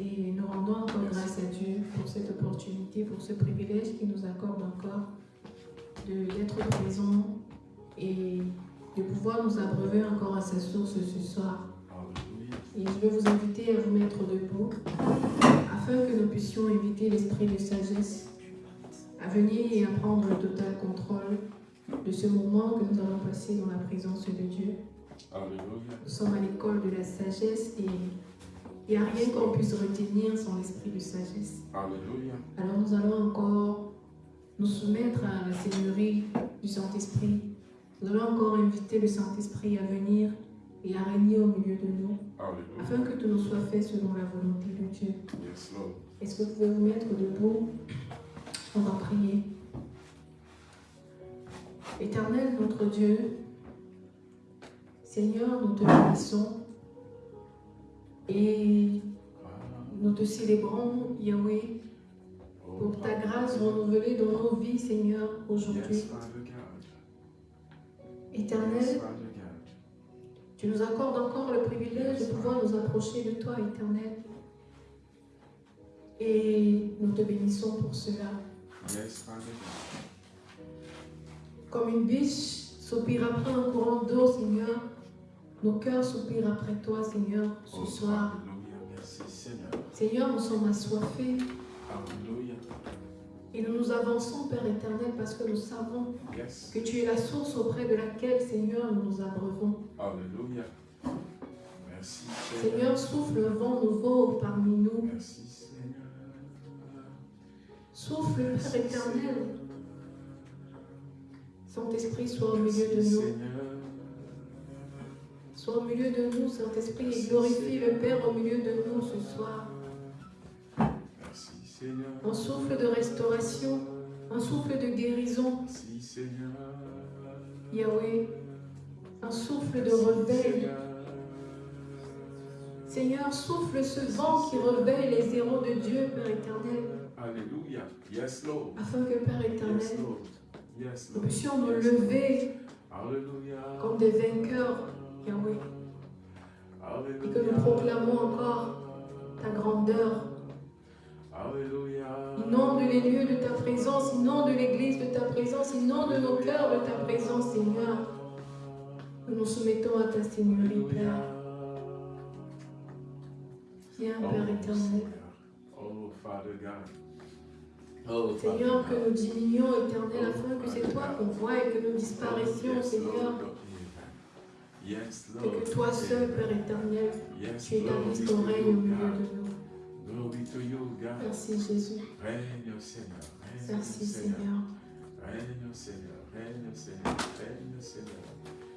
et nous rendons encore grâce à Dieu pour cette opportunité, pour ce privilège qu'il nous accorde encore d'être présents et de pouvoir nous abreuver encore à sa source ce soir. Et je vais vous inviter à vous mettre debout afin que nous puissions éviter l'esprit de sagesse à venir et à prendre le total contrôle de ce moment que nous allons passer dans la présence de Dieu. Nous sommes à l'école de la sagesse et il n'y a rien qu'on puisse retenir sans l'esprit de sagesse. Alors nous allons encore nous soumettre à la Seigneurie du Saint-Esprit. Nous allons encore inviter le Saint-Esprit à venir et à régner au milieu de nous, afin que tout nous soit fait selon la volonté de Dieu. Est-ce que vous pouvez vous mettre debout? On va prier. Éternel notre Dieu, Seigneur, nous te bénissons et nous te célébrons, Yahweh, pour ta grâce renouvelée dans nos vies, Seigneur, aujourd'hui. Éternel, tu nous accordes encore le privilège de pouvoir nous approcher de toi, Éternel. Et nous te bénissons pour cela. Comme une biche soupire après un courant d'eau, Seigneur, nos cœurs soupirent après toi, Seigneur, ce soir. Seigneur, nous sommes assoiffés. Et nous nous avançons, Père éternel, parce que nous savons que tu es la source auprès de laquelle, Seigneur, nous nous abreuvons. Alléluia. Merci. Seigneur, souffle un vent nouveau parmi nous. Merci, Seigneur. Souffle, Père éternel. Saint-Esprit, sois au milieu de nous. Seigneur. Sois au milieu de nous, Saint-Esprit, et glorifie le Père au milieu de nous ce soir. Un souffle de restauration, un souffle de guérison. Yahweh. Un souffle de réveil. Seigneur. Souffle ce vent qui réveille les héros de Dieu, Père éternel, Alléluia. Yes, Lord. afin que, Père Yes, éternel, Lord. Yes, nous puissions nous lever comme des vainqueurs, Yahweh, et que nous proclamons encore ta grandeur. Alléluia. Inonde les lieux de ta présence, inonde l'église de ta présence, inonde nos cœurs de ta présence, Seigneur. Nous nous soumettons à ta Seigneurie, Père. Viens, Oh, Père éternel. Seigneur. Oh, Father God. Oh, que nous diminuions, éternel, afin que c'est toi qu'on voit et que nous disparaissions, Yes, Seigneur. Et que toi seul, Père éternel, tu établisses ton règne au milieu de nous. Glory to you, God. Merci Jésus. Règne, Seigneur. Règne, Merci Seigneur. Seigneur. Règne, Seigneur. Règne, Seigneur. Règne, Seigneur.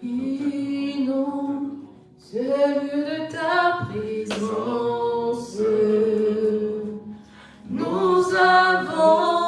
Inonde ce lieu de ta présence. Nous avons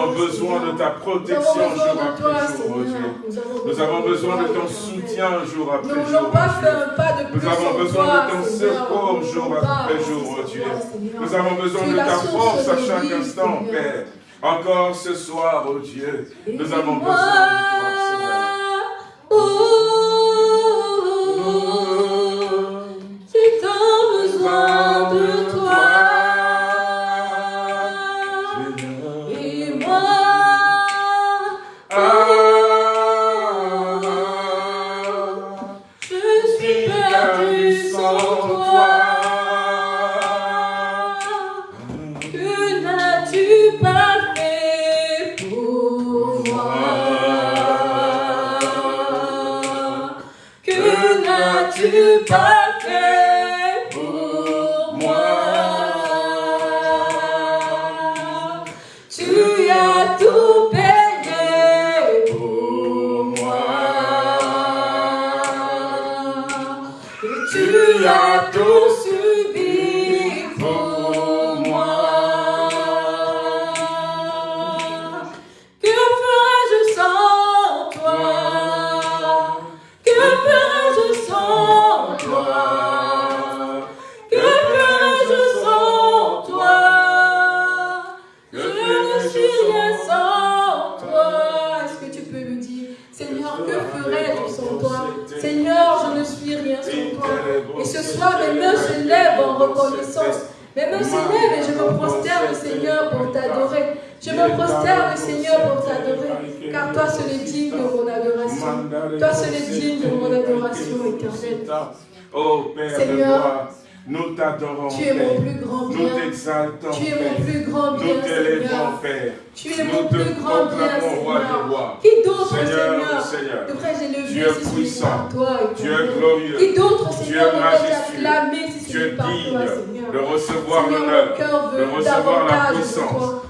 avons besoin de ta protection jour après jour, oh Dieu. Nous avons besoin de ton soutien jour après jour. Nous avons besoin de ton secours jour après jour, oh Dieu. Nous avons besoin de ta force à chaque instant, Père. Encore ce soir, oh Dieu, nous avons besoin de toi, me prosterne, Seigneur, pour t'adorer, car toi seul est digne de mon adoration. Toi seul est digne de mon adoration éternelle. Oh, Seigneur, nous t'adorons, Tu es mon plus grand bien. Nous t'exaltons, Tu es mon plus grand bien, Nous t'élèvons, Père. Tu es mon plus grand bien, Seigneur. Qui d'autre, Seigneur, devrais-je oh, élever si puissant, toi et Dieu est glorieux. Qui d'autre, Seigneur, devrais-je acclamer si ce n'est toi, Seigneur? de recevoir l'honneur, de recevoir la puissance.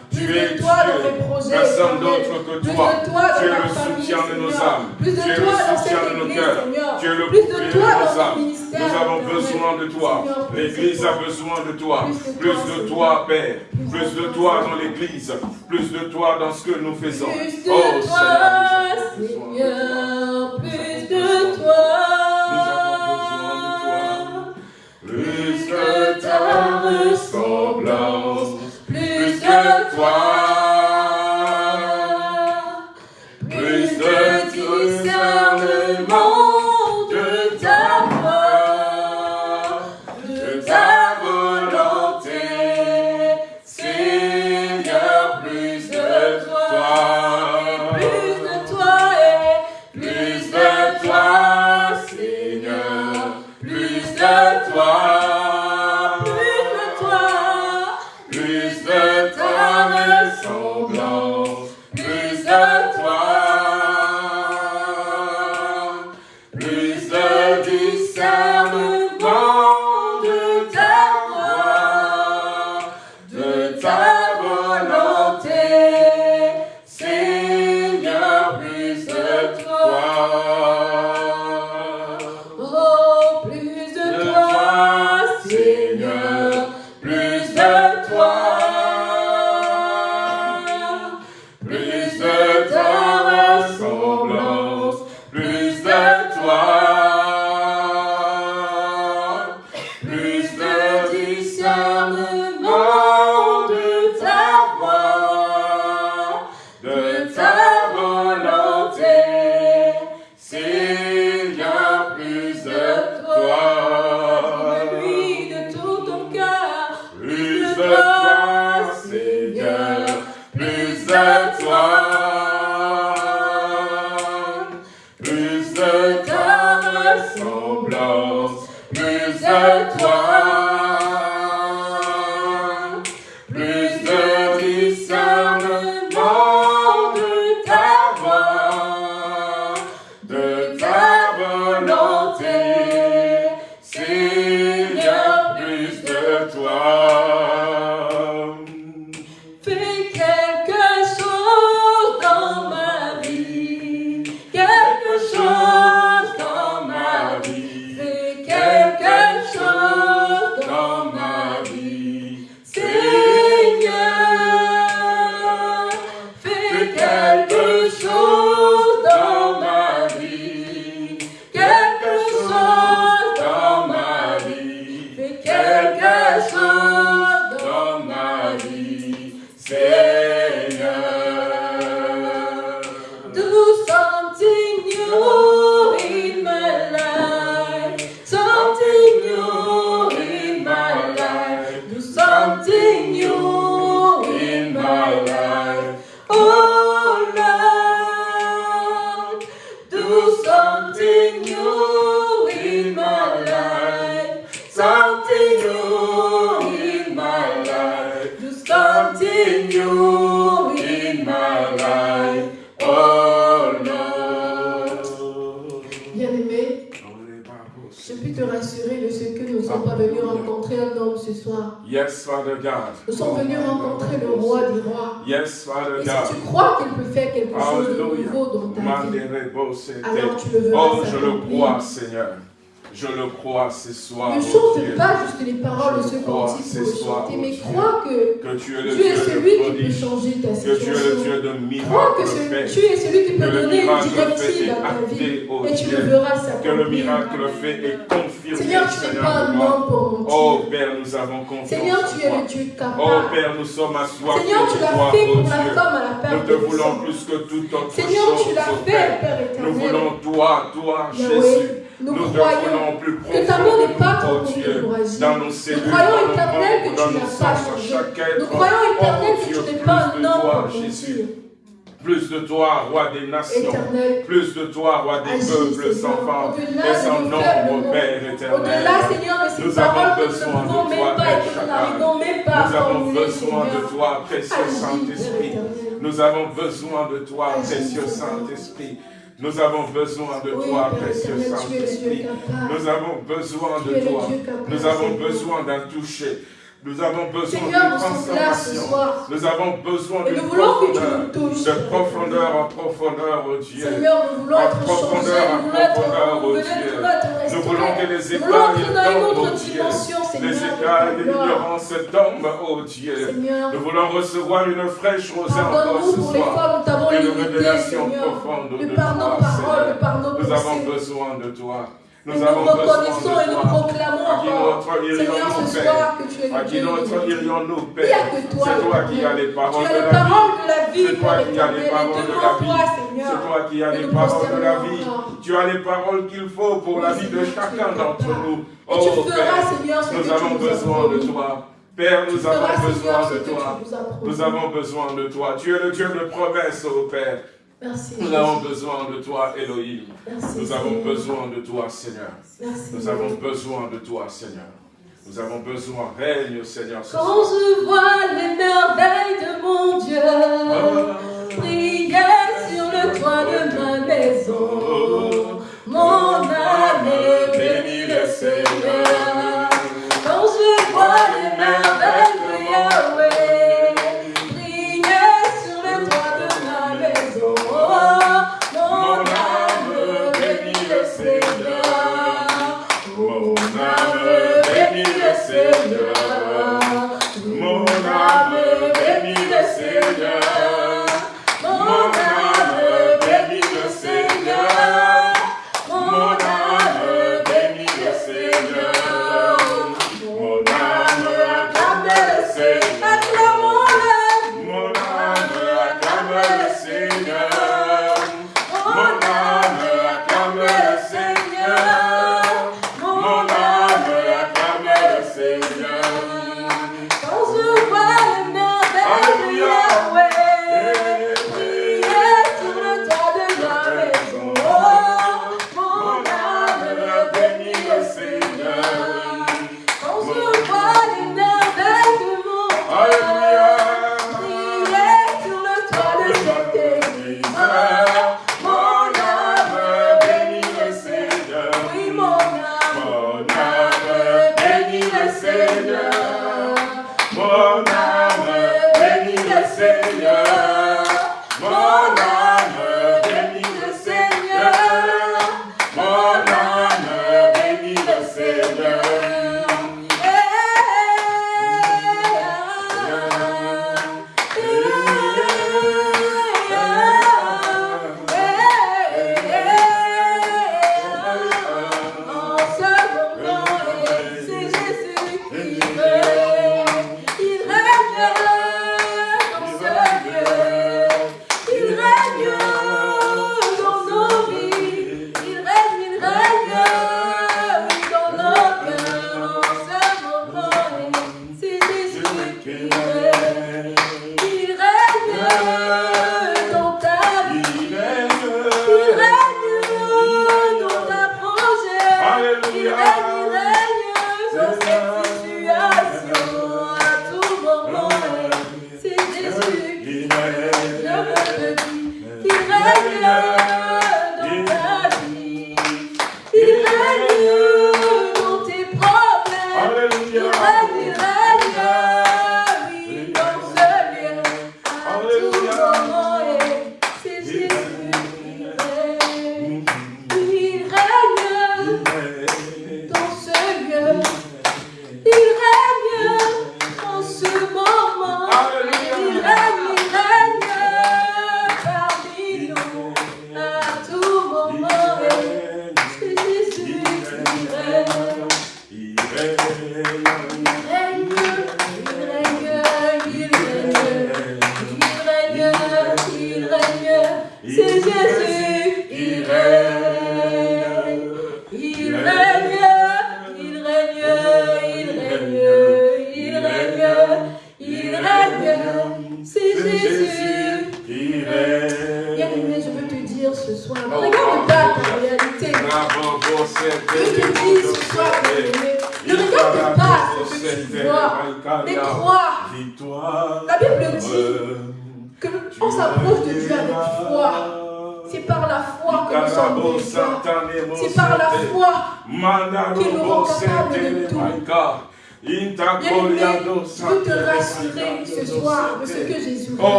Tu es Dieu, personne d'autre que toi. Tu es le soutien de nos âmes. Tu es le soutien de nos cœurs. Tu es le bouclier de nos âmes. Nous avons besoin de toi. L'église a besoin de toi. Plus de toi, Père. Plus de toi dans l'église. Plus de toi dans ce que nous faisons. Oh Seigneur, plus de toi. plus que ta ressemblance, plus toi. Je le crois ce soir. Ne chante pas juste les paroles de ce cantique pour chanter, mais crois que, que tu es, le tu es celui qui peut changer ta situation. Que tu es le Dieu de miracles. Crois que tu es celui qui peut donner une directive à ta vie. Et tu le verras s'accomplir. Que le miracle fait et confirmé. Seigneur, tu n'es pas un homme pour mentir. Oh Père, nous avons confiance. Seigneur, tu es le Dieu capable. Oh Père, nous sommes assoiffés. Seigneur, tu l'as fait pour la femme à la perte Nous te voulons plus que tout autre Seigneur, tu l'as fait, Père éternel. Nous voulons toi, toi, Jésus. Nous, nous croyons plus que ta main n'est pas trop Dieu, dans nos cellules, Nous croyons éternel que tu n'as pas changé. Nous croyons éternel que tu n'es pas un homme Jésus. Plus de toi, roi des nations. Éternel, plus de toi, roi des peuples sans fin et sans nombre, Père éternel. Au-delà, Seigneur, de ces nous avons besoin de toi, Père Nous avons besoin de toi, précieux Saint-Esprit. Nous avons besoin de toi, précieux Saint-Esprit. Nous avons besoin de toi, précieux Saint-Esprit. Nous avons besoin de toi. Nous avons besoin d'un toucher Nous avons besoin de transformation. Nous avons besoin de profondeur, de profondeur en profondeur, oh Dieu. en profondeur en profondeur, oh Dieu. Nous voulons que les écailles tombent, oh Dieu. Les écailles de l'ignorance tombent, oh Dieu. Nous voulons recevoir une fraîche rosée encore ce soir. Une révélation profonde de toi, Nous avons besoin de toi. Nous, nous reconnaissons et nous proclamons encore, Seigneur, ce soir que tu es le Dieu que toi, c'est toi qui as les paroles de la vie. C'est toi qui as les paroles de la vie. C'est toi qui as les paroles de la vie. Tu as les paroles qu'il faut pour la vie de chacun d'entre nous. Oh Père, nous avons besoin de toi. Père, nous avons besoin de toi. Nous avons besoin de toi. Tu es le Dieu de promesses, oh Père. Nous avons besoin de toi, Elohim. Nous avons besoin de toi, Seigneur. Nous avons besoin de toi, Seigneur. Nous avons besoin, règne, Seigneur. Quand je vois les merveilles de mon Dieu, ah. prier sur le toit de ma maison, mon âme bénit le Seigneur. Quand je vois les merveilles de Yeah. Seigneur, mon âme.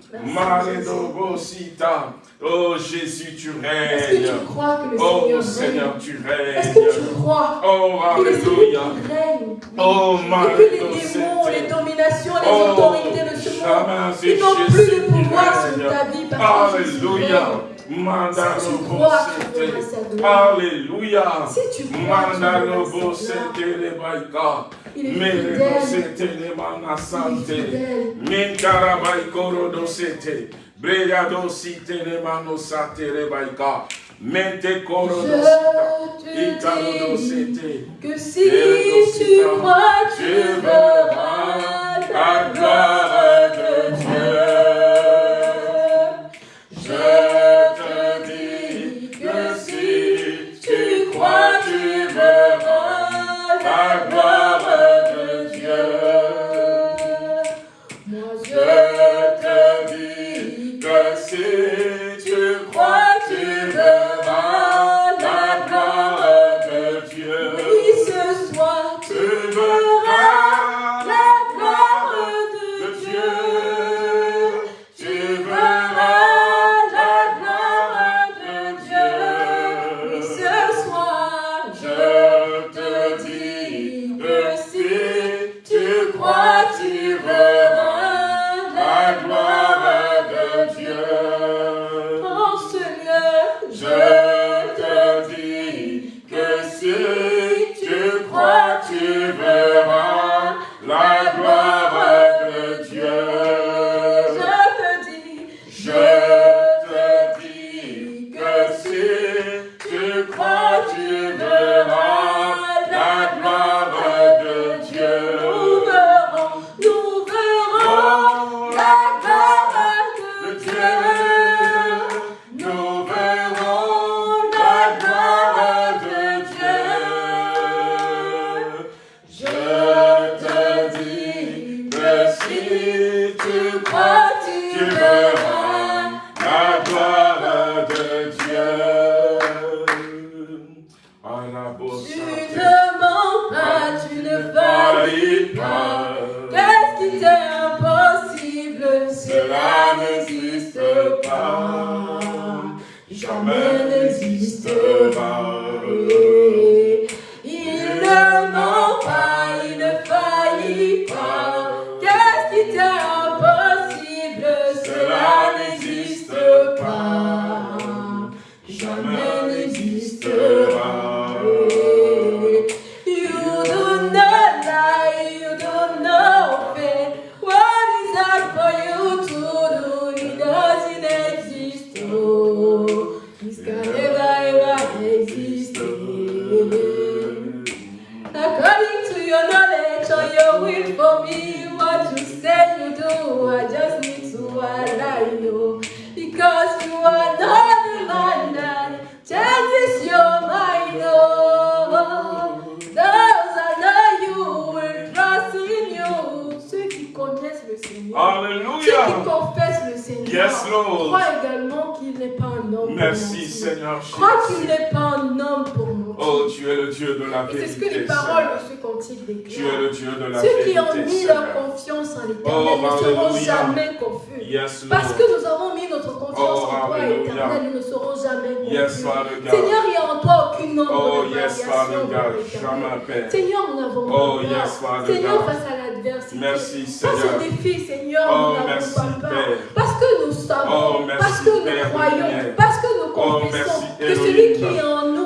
Satenemosita. Maredo bosita. Oh Jésus, tu règnes. Est-ce que tu crois que le oh, Seigneur, tu règnes. Est-ce que tu crois oh, Alléluia. règne? Oh, Et que les démons, les dominations, les oh, autorités de ce monde, ils n'ont plus de pouvoir sur ta vie parce que Alléluia. Si tu crois, tu Alléluia. Si tu crois, tu il est fidèle. Il est fidèle. Breyado sitene mano satere baika. Mente coro Que si tu crois, tu verras la gloire de Dieu. Je La gloire de Dieu, mon Dieu, ta vie, que si tu. l'éternel, nous ne serons jamais confus. Yes, Parce que nous avons mis notre confiance oh, en toi, éternel, nous ne serons jamais confus. Yes, Seigneur, il n'y a en toi aucune ombre oh, de variation. Yes, Seigneur, nous n'avons pas peur. Seigneur, face à l'adversité, face au défi, Seigneur, nous n'avons pas peur. Parce que nous savons, parce que nous croyons, parce que nous confessons que celui qui est en nous,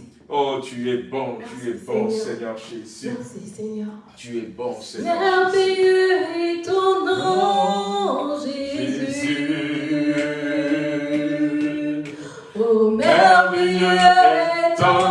Oh, tu es bon, tu es bon, Seigneur, Jésus. Merci, Seigneur. Tu es bon, Seigneur. Merveilleux est ton nom, Jésus. Oh, merveilleux est ton nom,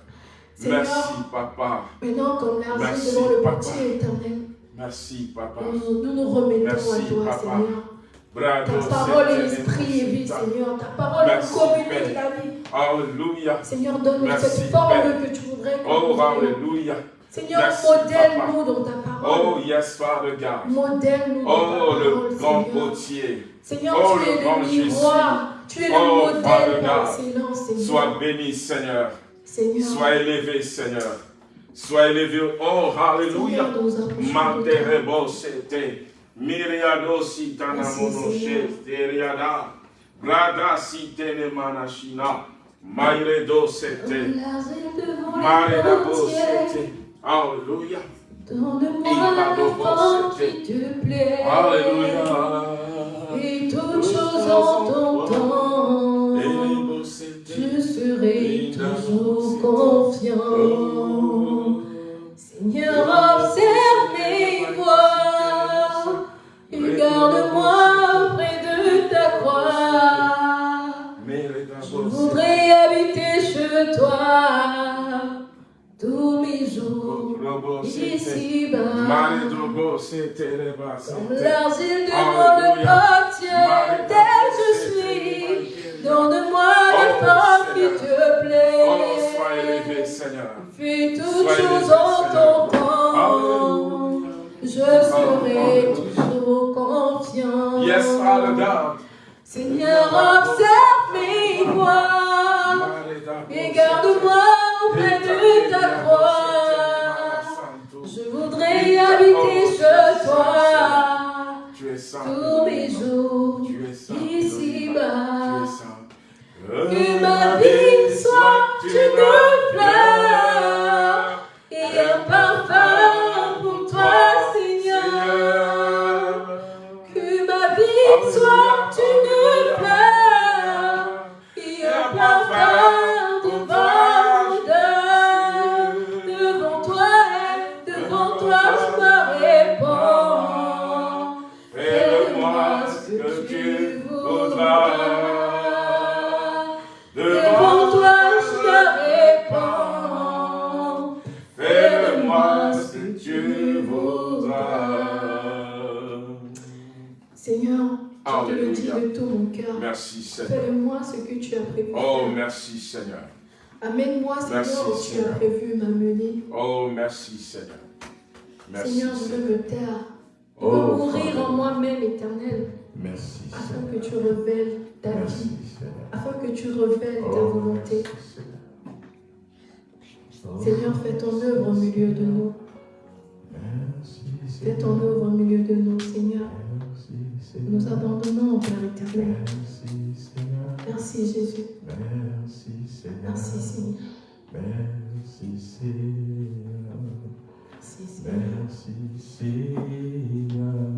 Merci Papa. Maintenant, comme l'argile devant le potier éternel. Merci Papa. Nous nous, remettons à toi, Seigneur. Ta parole est esprit et vie, Seigneur. Ta parole est communique la vie. Alléluia. Seigneur, donne-nous cette forme que tu voudrais que Oh, Alléluia. Seigneur, modèle-nous dans ta parole. Oh, yes, Father God. Modèle-nous dans oh, ta parole, le grand potier. Seigneur, oh, tu es le, miroir. Tu es le oh, modèle par excellence, Seigneur. Sois béni, Seigneur. Seigneur. Sois élevé, Seigneur. Sois élevé. Oh, Alléluia. Manterebo, c'était. Miriado si tana monoshe, teriada, brada si tene manashina, maire do sete, mare da bo sete, alléluia. Donne-moi qui te plaît. Alléluia. Et toutes choses en ton toujours confiant. Seigneur, observe mes voix. Garde-moi près de ta croix. Je voudrais habiter chez toi tous mes jours ici-bas. L'argile de mon appartient, tel je suis. Donne-moi le temps qui te plaît. Oh, sois élevé, Seigneur. Fais toutes choses en ton temps. Je serai toujours confiant. Yes, Father God. Seigneur, observe mes voix et garde-moi auprès de ta croix. Je voudrais habiter chez toi tous mes jours ici que ma vie soit une fleur et un parfum pour toi, Seigneur. Que ma vie soit une fleur et un parfum. Je le de tout mon cœur. Merci Seigneur. Fais-moi ce que tu as prévu. Oh, merci Seigneur. Amène-moi, Seigneur, où tu as prévu m'amener. Oh, merci Seigneur. Seigneur, je veux me taire. Je oh, veux mourir en moi-même, éternel. Merci. Afin que tu révèles ta merci, vie. Seigneur. Afin que tu révèles ta oh, volonté. Seigneur. Seigneur, fais ton œuvre au milieu de nous. Fais ton œuvre au milieu de nous, Seigneur. Nous abandonnons, Père éternel. Merci, Seigneur. Merci, Jésus. Merci, Seigneur. Merci, Seigneur. Merci, Seigneur. Merci, Seigneur. Merci, Seigneur.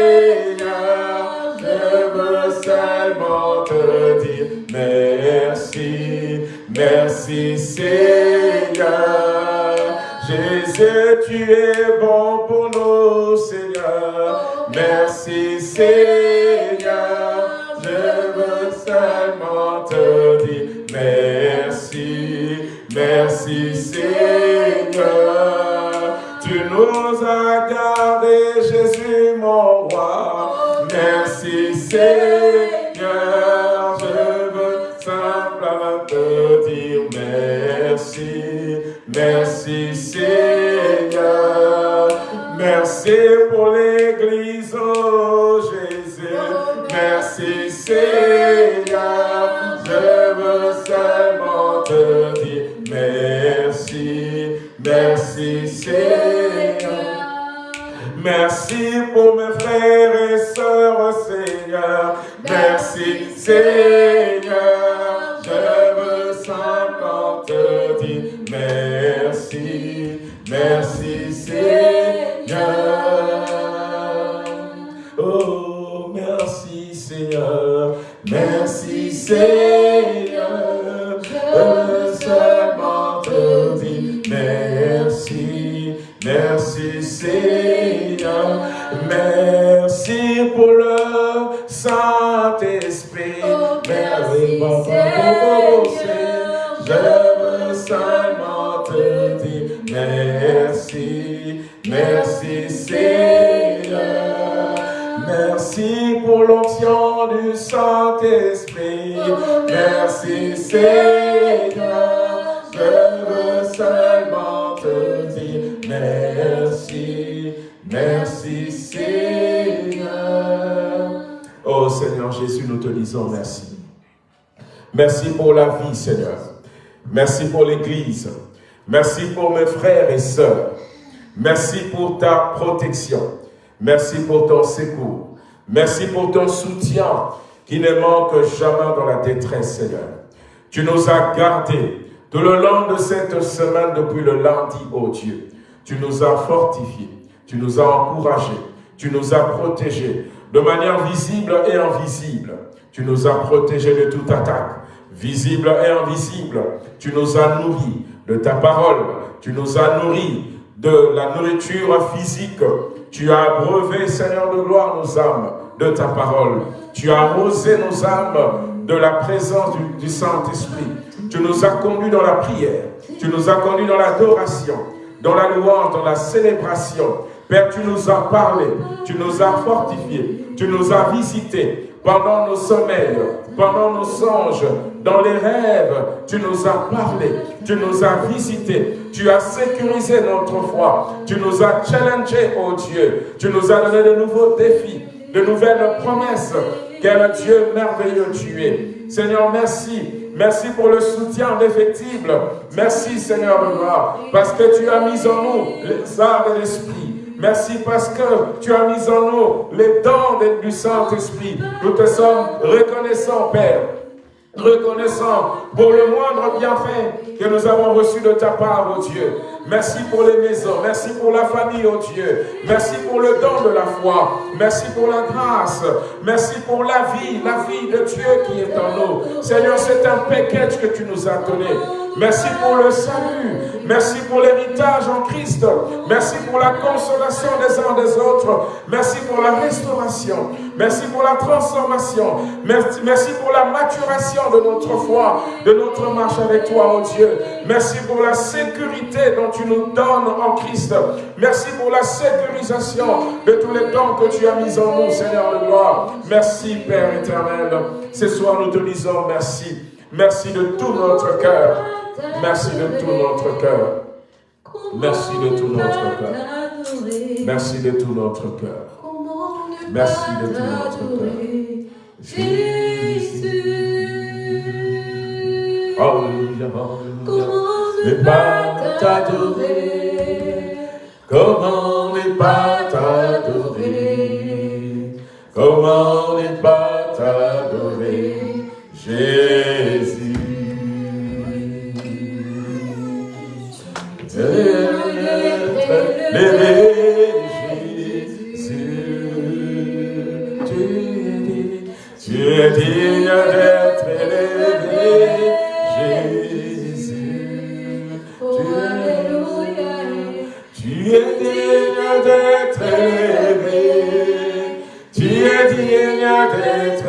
Seigneur, je veux seulement te dire merci, merci Seigneur. Jésus, tu es bon Merci pour la vie, Seigneur. Merci pour l'Église. Merci pour mes frères et sœurs. Merci pour ta protection. Merci pour ton secours. Merci pour ton soutien qui ne manque jamais dans la détresse, Seigneur. Tu nous as gardés tout le long de cette semaine depuis le lundi, oh Dieu. Tu nous as fortifiés, tu nous as encouragés, tu nous as protégés de manière visible et invisible. Tu nous as protégés de toute attaque, visible et invisible. Tu nous as nourris de ta parole. Tu nous as nourris de la nourriture physique. Tu as abreuvé, Seigneur de gloire, nos âmes de ta parole. Tu as arrosé nos âmes de la présence du, Saint-Esprit. Tu nous as conduits dans la prière. Tu nous as conduits dans l'adoration, dans la louange, dans la célébration. Père, tu nous as parlé, tu nous as fortifiés, tu nous as visités pendant nos sommeils, pendant nos songes, dans les rêves, tu nous as parlé, tu nous as visités, tu as sécurisé notre foi, tu nous as challengés, oh Dieu, tu nous as donné de nouveaux défis, de nouvelles promesses. Quel Dieu merveilleux tu es. Seigneur, merci. Merci pour le soutien indéfectible. Merci, Seigneur de gloire, parce que tu as mis en nous les arts de l'esprit. Merci parce que tu as mis en nous les dents du Saint-Esprit. Nous te sommes reconnaissants, Père. Reconnaissants pour le moindre bienfait que nous avons reçu de ta part, oh Dieu. Merci pour les maisons. Merci pour la famille, oh Dieu. Merci pour le don de la foi. Merci pour la grâce. Merci pour la vie, la vie de Dieu qui est en nous. Seigneur, c'est un package que tu nous as donné. Merci pour le salut. Merci pour l'héritage en Christ. Merci pour la consolation des uns des autres. Merci pour la restauration. Merci pour la transformation. Merci, merci pour la maturation de notre foi, de notre marche avec toi, oh Dieu. Merci pour la sécurité dont tu nous donnes en Christ. Merci pour la sécurisation de tous les dons que tu as mis en nous, Seigneur de gloire. Merci, Père éternel. Ce soir, nous te disons merci. Merci de tout notre cœur. Merci de tout notre cœur. Merci de tout notre cœur. Merci de tout notre cœur. Merci de tout notre cœur. Jésus. Alléluia, Comment ne pas t'adorer Comment ne pas t'adorer Comment ne pas t'adorer tu es digne d'être élevé, Jésus. Tu es digne d'être élevé, tu es digne d'être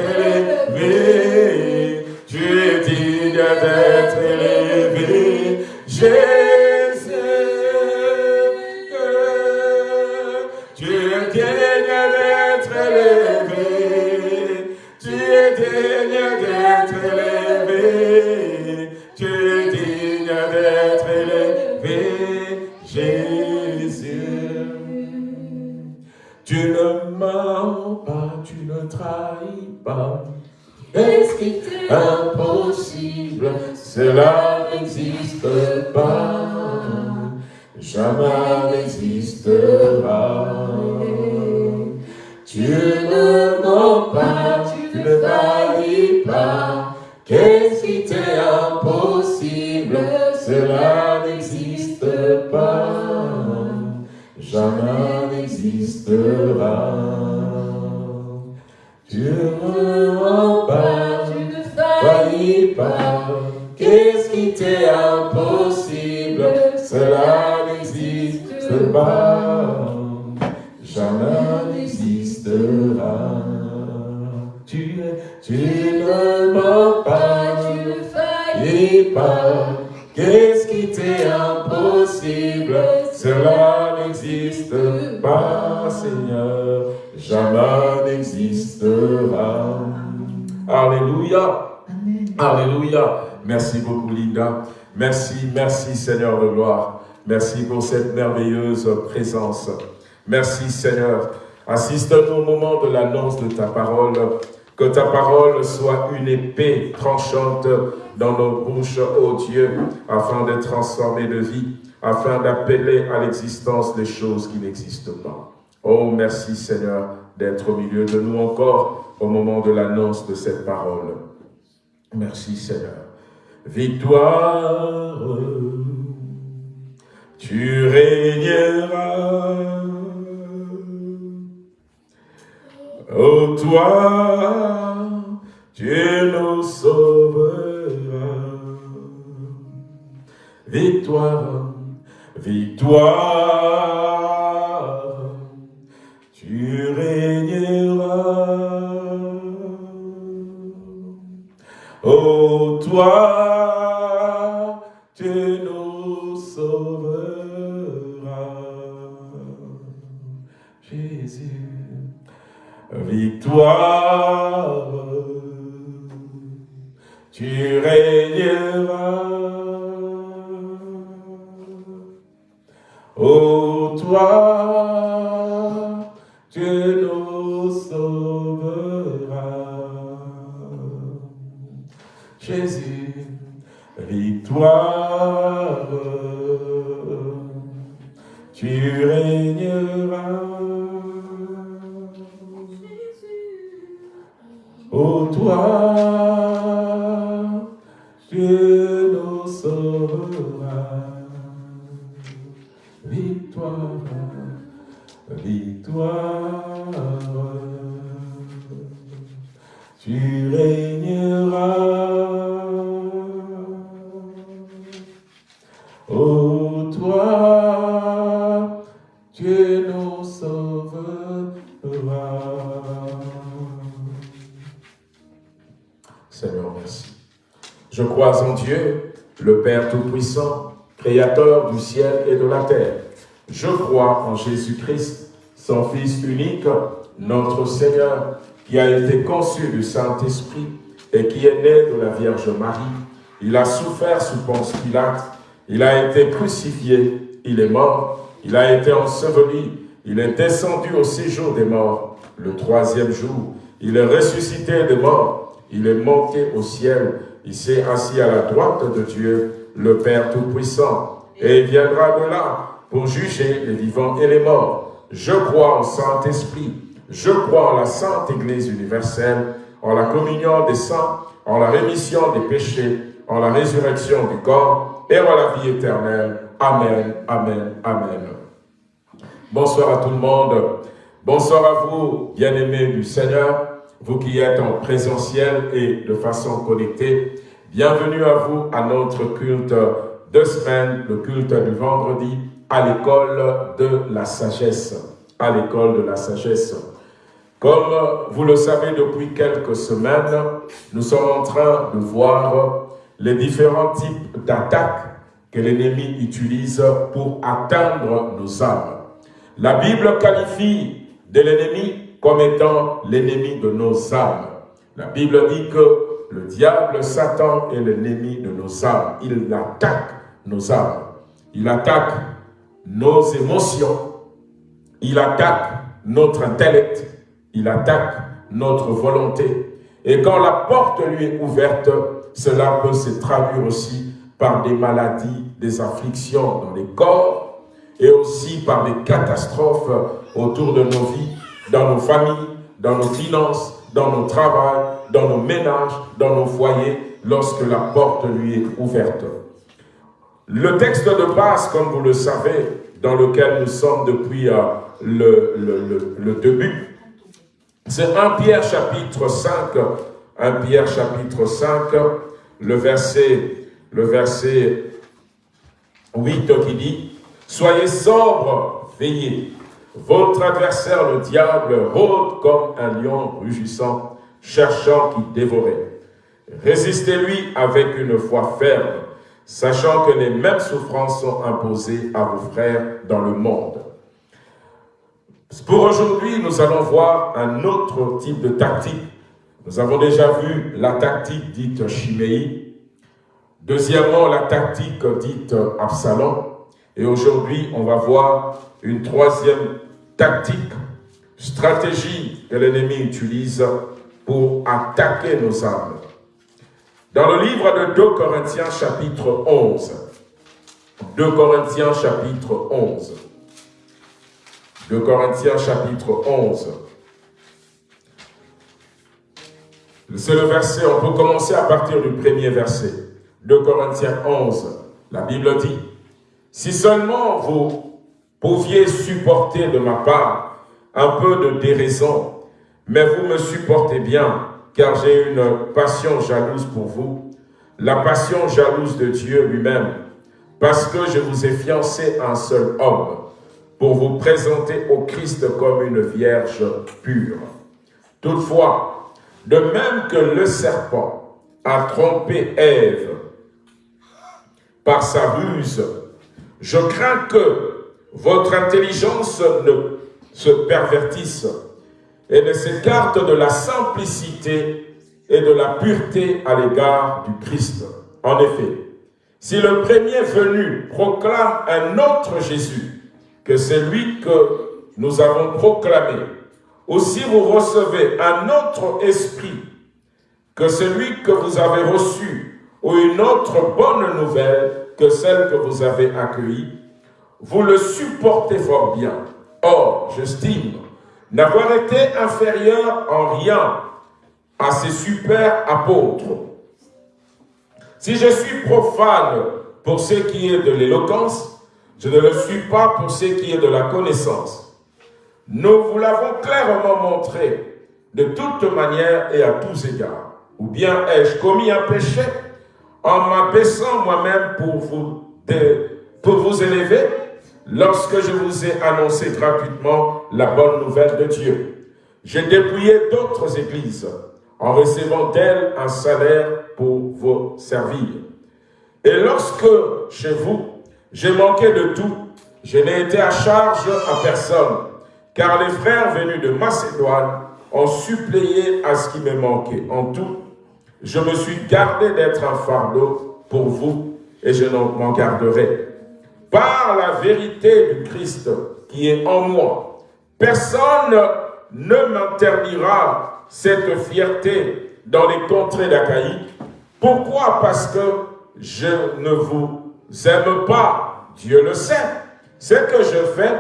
impossible Cela n'existe pas, Seigneur, jamais n'existera. Alléluia. Alléluia. Merci beaucoup, Linda. Merci, merci, Seigneur de gloire. Merci pour cette merveilleuse présence. Merci, Seigneur. Assiste-nous au moment de l'annonce de ta parole. Que ta parole soit une épée tranchante dans nos bouches, ô Dieu, afin de transformer de vie, afin d'appeler à l'existence des choses qui n'existent pas. Oh, merci Seigneur d'être au milieu de nous encore au moment de l'annonce de cette parole. Merci Seigneur. Victoire, tu régneras. Oh toi, tu nous sauveras. Victoire, victoire, tu régneras. Oh toi, tu nous sauveras. Jésus, victoire, tu régneras. Oh toi, tu nous sauveras. Jésus, victoire, tu régneras. Oh toi, tu régneras. Oh toi, tu nous sauveras. Seigneur, merci. Je crois en Dieu, le Père Tout-Puissant, Créateur du ciel et de la terre. Je crois en Jésus-Christ, son Fils unique, notre Seigneur, qui a été conçu du Saint-Esprit et qui est né de la Vierge Marie. Il a souffert sous Ponce Pilate, il a été crucifié, il est mort, il a été enseveli, il est descendu au séjour des morts. Le troisième jour, il est ressuscité des morts, il est monté au ciel, il s'est assis à la droite de Dieu, le Père Tout-Puissant, et il viendra de là pour juger les vivants et les morts. Je crois au Saint-Esprit, je crois en la Sainte Église universelle, en la communion des saints, en la rémission des péchés, en la résurrection du corps et en la vie éternelle. Amen, Amen, Amen. Bonsoir à tout le monde. Bonsoir à vous, bien-aimés du Seigneur, vous qui êtes en présentiel et de façon connectée. Bienvenue à vous à notre culte de semaine, le culte du vendredi, à l'école de la sagesse. À l'école de la sagesse. Comme vous le savez depuis quelques semaines, nous sommes en train de voir les différents types d'attaques que l'ennemi utilise pour atteindre nos âmes. La Bible qualifie de l'ennemi comme étant l'ennemi de nos âmes. La Bible dit que le diable, Satan, est l'ennemi de nos âmes. Il attaque nos âmes. Il attaque nos émotions. Il attaque notre intellect. Il attaque notre volonté. Et quand la porte lui est ouverte, cela peut se traduire aussi par des maladies, des afflictions dans les corps et aussi par des catastrophes autour de nos vies, dans nos familles, dans nos finances, dans nos travails, dans nos ménages, dans nos foyers, lorsque la porte lui est ouverte. Le texte de base, comme vous le savez, dans lequel nous sommes depuis euh, le, début, c'est 1 Pierre chapitre 5, 1 Pierre chapitre 5, le verset, le verset 8 qui dit « Soyez sobres, veillez, Votre adversaire, le diable, rôde comme un lion rugissant, cherchant qui dévorer. Résistez-lui avec une foi ferme, sachant que les mêmes souffrances sont imposées à vos frères dans le monde. Pour aujourd'hui, nous allons voir un autre type de tactique. Nous avons déjà vu la tactique dite Chiméi. Deuxièmement, la tactique dite Absalom. Et aujourd'hui, on va voir une troisième tactique, stratégie que l'ennemi utilise pour attaquer nos âmes. Dans le livre de 2 Corinthiens chapitre 11, 2 Corinthiens chapitre 11, 2 Corinthiens chapitre 11, c'est le verset, on peut commencer à partir du premier verset. 2 Corinthiens 11, la Bible dit, « Si seulement vous pouviez supporter de ma part un peu de déraison, mais vous me supportez bien, car j'ai une passion jalouse pour vous, la passion jalouse de Dieu lui-même, parce que je vous ai fiancé un seul homme, pour vous présenter au Christ comme une vierge pure. Toutefois, de même que le serpent a trompé Ève par sa ruse, je crains que votre intelligence ne se pervertisse et ne s'écarte de la simplicité et de la pureté à l'égard du Christ. En effet, si le premier venu proclame un autre Jésus que celui que nous avons proclamé, ou si vous recevez un autre esprit que celui que vous avez reçu, ou une autre bonne nouvelle que celle que vous avez accueillie, vous le supportez fort bien. Or, j'estime n'avoir été inférieur en rien à ces super apôtres. Si je suis profane pour ce qui est de l'éloquence, je ne le suis pas pour ce qui est de la connaissance. Nous vous l'avons clairement montré de toute manière et à tous égards. Ou bien ai-je commis un péché en m'abaissant moi-même pour vous, pour vous élever? Lorsque je vous ai annoncé gratuitement la bonne nouvelle de Dieu. J'ai dépouillé d'autres églises en recevant d'elles un salaire pour vous servir. Et lorsque, chez vous, j'ai manqué de tout, je n'ai été à charge à personne, car les frères venus de Macédoine ont suppléé à ce qui me manquait. En tout, je me suis gardé d'être un fardeau pour vous, et je m'en garderai par la vérité du Christ qui est en moi. Personne ne m'interdira cette fierté dans les contrées d'Achaïe. Pourquoi? Parce que je ne vous aime pas. Dieu le sait. Ce que je fais,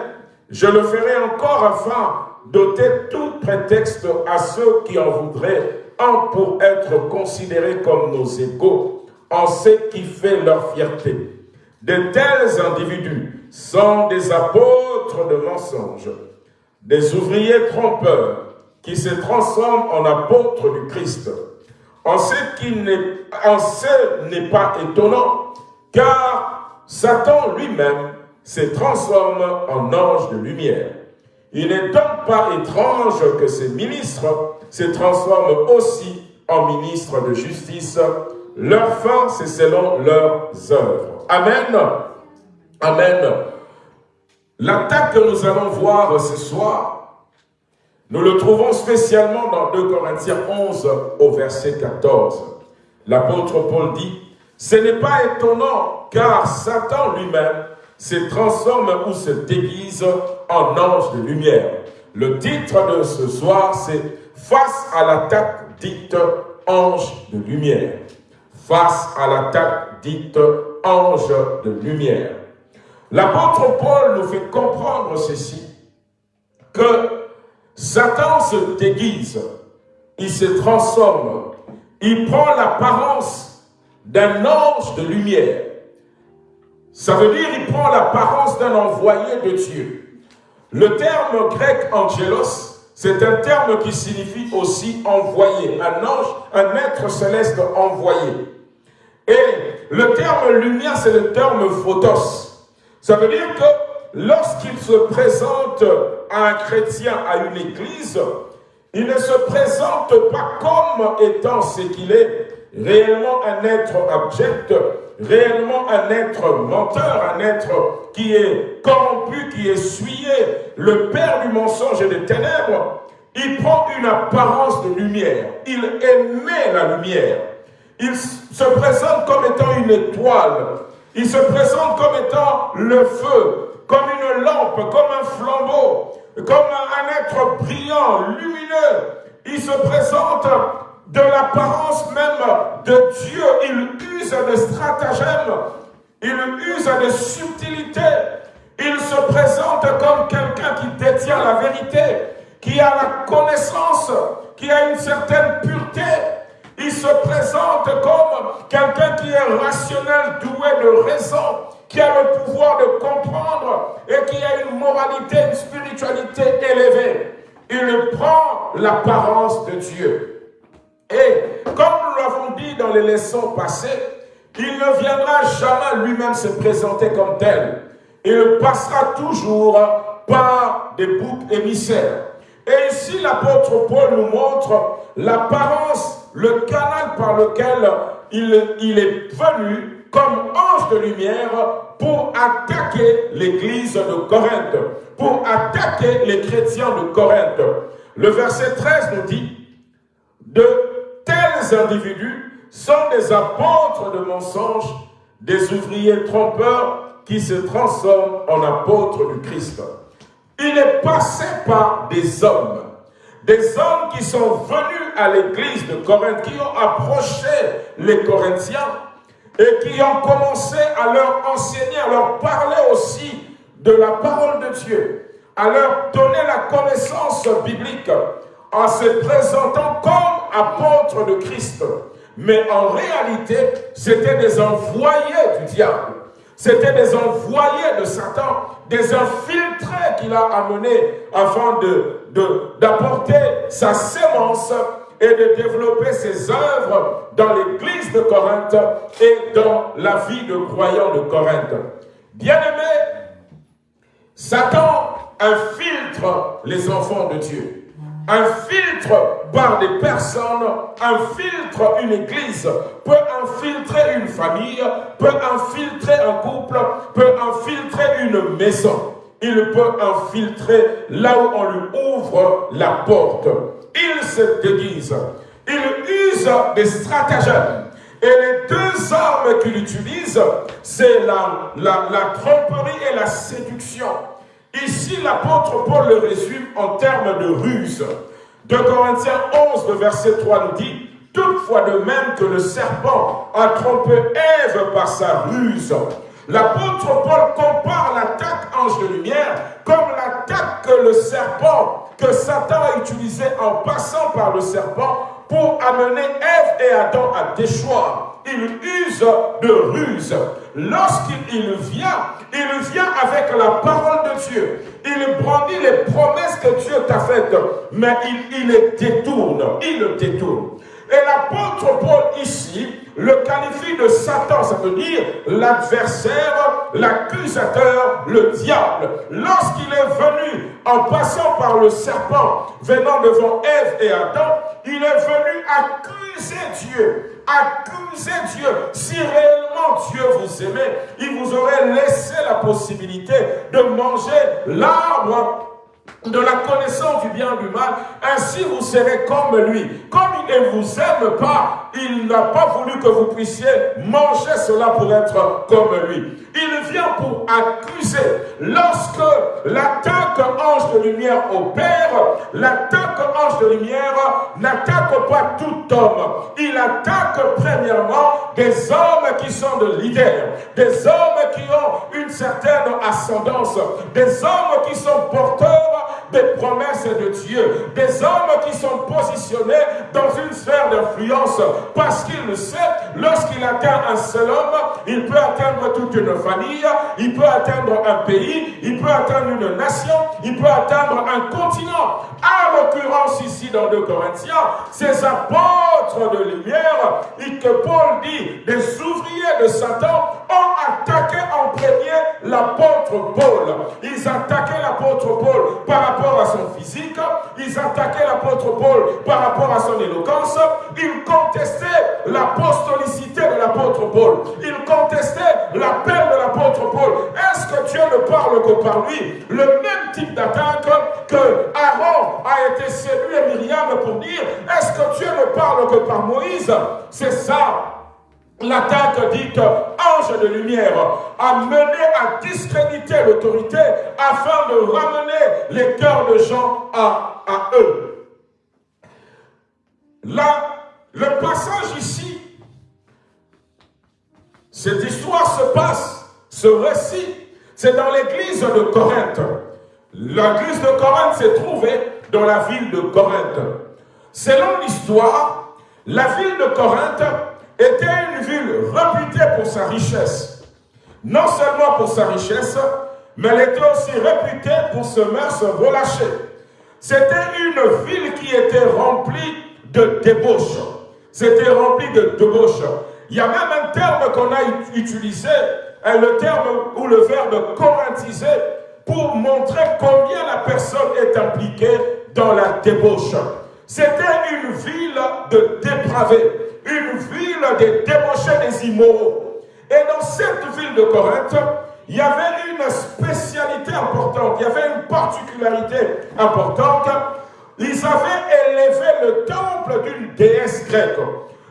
je le ferai encore afin d'ôter tout prétexte à ceux qui en voudraient en pour être considérés comme nos égaux en ce qui fait leur fierté. De tels individus sont des apôtres de mensonges, des ouvriers trompeurs qui se transforment en apôtres du Christ. En ce n'est pas étonnant, car Satan lui-même se transforme en ange de lumière. Il n'est donc pas étrange que ces ministres se transforment aussi en ministres de justice. Leur fin, c'est selon leurs œuvres. Amen. Amen. L'attaque que nous allons voir ce soir, nous le trouvons spécialement dans 2 Corinthiens 11 au verset 14. L'apôtre Paul dit, « Ce n'est pas étonnant, car Satan lui-même se transforme ou se déguise en ange de lumière. » Le titre de ce soir, c'est « Face à l'attaque dite ange de lumière » face à l'attaque dite ange de lumière. L'apôtre Paul nous fait comprendre ceci, que Satan se déguise, il se transforme, il prend l'apparence d'un ange de lumière. Ça veut dire il prend l'apparence d'un envoyé de Dieu. Le terme grec angelos, c'est un terme qui signifie aussi envoyé, un ange, un être céleste envoyé. Et le terme lumière, c'est le terme photos. Ça veut dire que lorsqu'il se présente à un chrétien, à une église, il ne se présente pas comme étant ce qu'il est, réellement un être abject, réellement un être menteur, un être qui est corrompu, qui est souillé, le père du mensonge et des ténèbres, il prend une apparence de lumière. Il émet la lumière. Il se présente comme étant une étoile. Il se présente comme étant le feu, comme une lampe, comme un flambeau, comme un être brillant, lumineux. Il se présente de l'apparence même de Dieu. Il use de stratagèmes, il use de subtilités. Il se présente comme quelqu'un qui détient la vérité, qui a la connaissance, qui a une certaine pureté. Il se présente comme quelqu'un qui est rationnel, doué de raison, qui a le pouvoir de comprendre et qui a une moralité, une spiritualité élevée. Il prend l'apparence de Dieu. Et comme nous l'avons dit dans les leçons passées, il ne viendra jamais lui-même se présenter comme tel. Il passera toujours par des boucs émissaires. Et ici, l'apôtre Paul nous montre l'apparence, le canal par lequel il, est venu comme ange de lumière pour attaquer l'église de Corinthe, pour attaquer les chrétiens de Corinthe. Le verset 13 nous dit, de tels individus sont des apôtres de mensonges, des ouvriers trompeurs qui se transforment en apôtres du Christ. Il est passé par des hommes, des hommes qui sont venus à l'église de Corinthe, qui ont approché les Corinthiens et qui ont commencé à leur enseigner, à leur parler aussi de la parole de Dieu, à leur donner la connaissance biblique, en se présentant comme apôtres de Christ. Mais en réalité, c'était des envoyés du diable. C'était des envoyés de Satan, des infiltrés qu'il a amenés afin d'apporter sa sémence et de développer ses œuvres dans l'église de Corinthe et dans la vie de croyants de Corinthe. Bien-aimés, Satan infiltre les enfants de Dieu infiltre par des personnes, infiltre une église, peut infiltrer une famille, peut infiltrer un couple, peut infiltrer une maison. Il peut infiltrer là où on lui ouvre la porte. Il se déguise. Il use des stratagèmes. Et les deux armes qu'il utilise, c'est la, la tromperie et la séduction. Ici, l'apôtre Paul le résume en termes de ruse. De Corinthiens 11, le verset 3 nous dit, Toutefois de même que le serpent a trompé Ève par sa ruse, l'apôtre Paul compare l'attaque ange de lumière comme l'attaque que le serpent, que Satan a utilisé en passant par le serpent pour amener Ève et Adam à déchoir. Il use de ruse. Lorsqu'il vient, il vient avec la parole de Dieu. Il brandit les promesses que Dieu t'a faites, mais il, les détourne. Il le détourne. Et l'apôtre Paul ici le qualifie de Satan, ça veut dire l'adversaire, l'accusateur, le diable. Lorsqu'il est venu en passant par le serpent, venant devant Ève et Adam, il est venu accuser Dieu, accuser Dieu. Si réellement Dieu vous aimait, il vous aurait laissé la possibilité de manger l'arbre de la connaissance du bien et du mal, ainsi vous serez comme lui. Comme il ne vous aime pas, il n'a pas voulu que vous puissiez manger cela pour être comme lui. Il vient pour accuser. Lorsque l'attaque ange de lumière opère, l'attaque ange de lumière n'attaque pas tout homme. Il attaque premièrement des hommes qui sont de leaders, des hommes qui ont une certaine ascendance, des hommes qui sont porteurs des promesses de Dieu, des hommes qui sont positionnés dans une sphère d'influence parce qu'il le sait, lorsqu'il atteint un seul homme, il peut atteindre toute une famille, il peut atteindre un pays, il peut atteindre une nation, il peut atteindre un continent. À l'occurrence ici dans 2 Corinthiens, ces apôtres de lumière, et que Paul dit, des ouvriers de Satan ont attaqué en premier l'apôtre Paul. Ils attaquaient l'apôtre Paul par rapport à son physique, ils attaquaient l'apôtre Paul par rapport à son éloquence, ils contestaient l'apostolicité de l'apôtre Paul, ils contestaient l'appel de l'apôtre Paul. Est-ce que Dieu ne parle que par lui? Le même type d'attaque que Aaron a été séduit et Myriam pour dire, est-ce que Dieu ne parle que par Moïse? C'est ça L'attaque dite ange de lumière a mené à discréditer l'autorité afin de ramener les cœurs de gens à, à eux. Là, le passage ici, cette histoire se passe, ce récit, c'est dans l'église de Corinthe. L'église de Corinthe s'est trouvée dans la ville de Corinthe. Selon l'histoire, la ville de Corinthe était une ville réputée pour sa richesse. Non seulement pour sa richesse, mais elle était aussi réputée pour ce mœurs relâché. C'était une ville qui était remplie de débauche. C'était rempli de débauche. Il y a même un terme qu'on a utilisé, hein, le terme ou le verbe corinthiser, pour montrer combien la personne est impliquée dans la débauche. C'était une ville de dépravés une ville des débauchés des immoraux. Et dans cette ville de Corinthe, il y avait une spécialité importante, il y avait une particularité importante. Ils avaient élevé le temple d'une déesse grecque.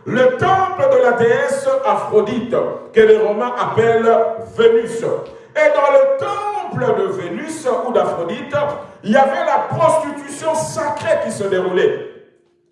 Le temple de la déesse Aphrodite, que les Romains appellent Vénus. Et dans le temple de Vénus ou d'Aphrodite, il y avait la prostitution sacrée qui se déroulait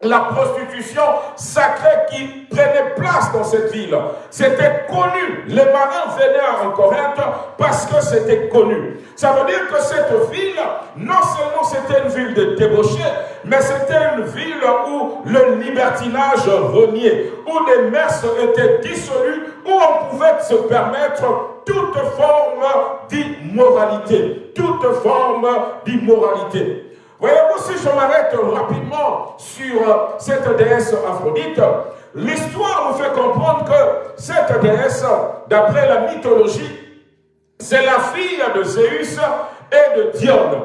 la prostitution sacrée qui prenait place dans cette ville. C'était connu. Les marins venaient en Corinthe parce que c'était connu. Ça veut dire que cette ville, non seulement c'était une ville de débauchés, mais c'était une ville où le libertinage reniait, où les mœurs étaient dissolues, où on pouvait se permettre toute forme d'immoralité. Toute forme d'immoralité. Voyez-vous, si je m'arrête rapidement sur euh, cette déesse Aphrodite, l'histoire nous fait comprendre que cette déesse, d'après la mythologie, c'est la fille de Zéus et de Dione.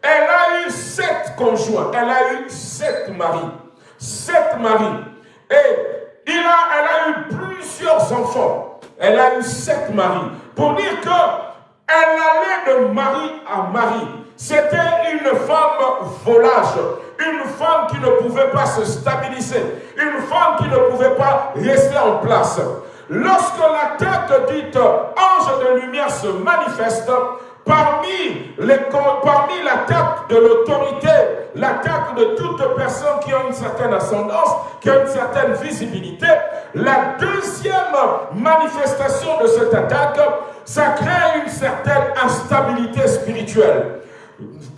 Elle a eu sept conjoints, elle a eu sept maris, sept maris. Et il a, elle a eu plusieurs enfants. Elle a eu sept maris. Pour dire que elle allait de mari à mari. C'était une femme volage, une femme qui ne pouvait pas se stabiliser, une femme qui ne pouvait pas rester en place. Lorsque l'attaque dite ange de lumière se manifeste, parmi, les, parmi l'attaque de l'autorité, l'attaque de toute personne qui a une certaine ascendance, qui a une certaine visibilité, la deuxième manifestation de cette attaque, ça crée une certaine instabilité spirituelle.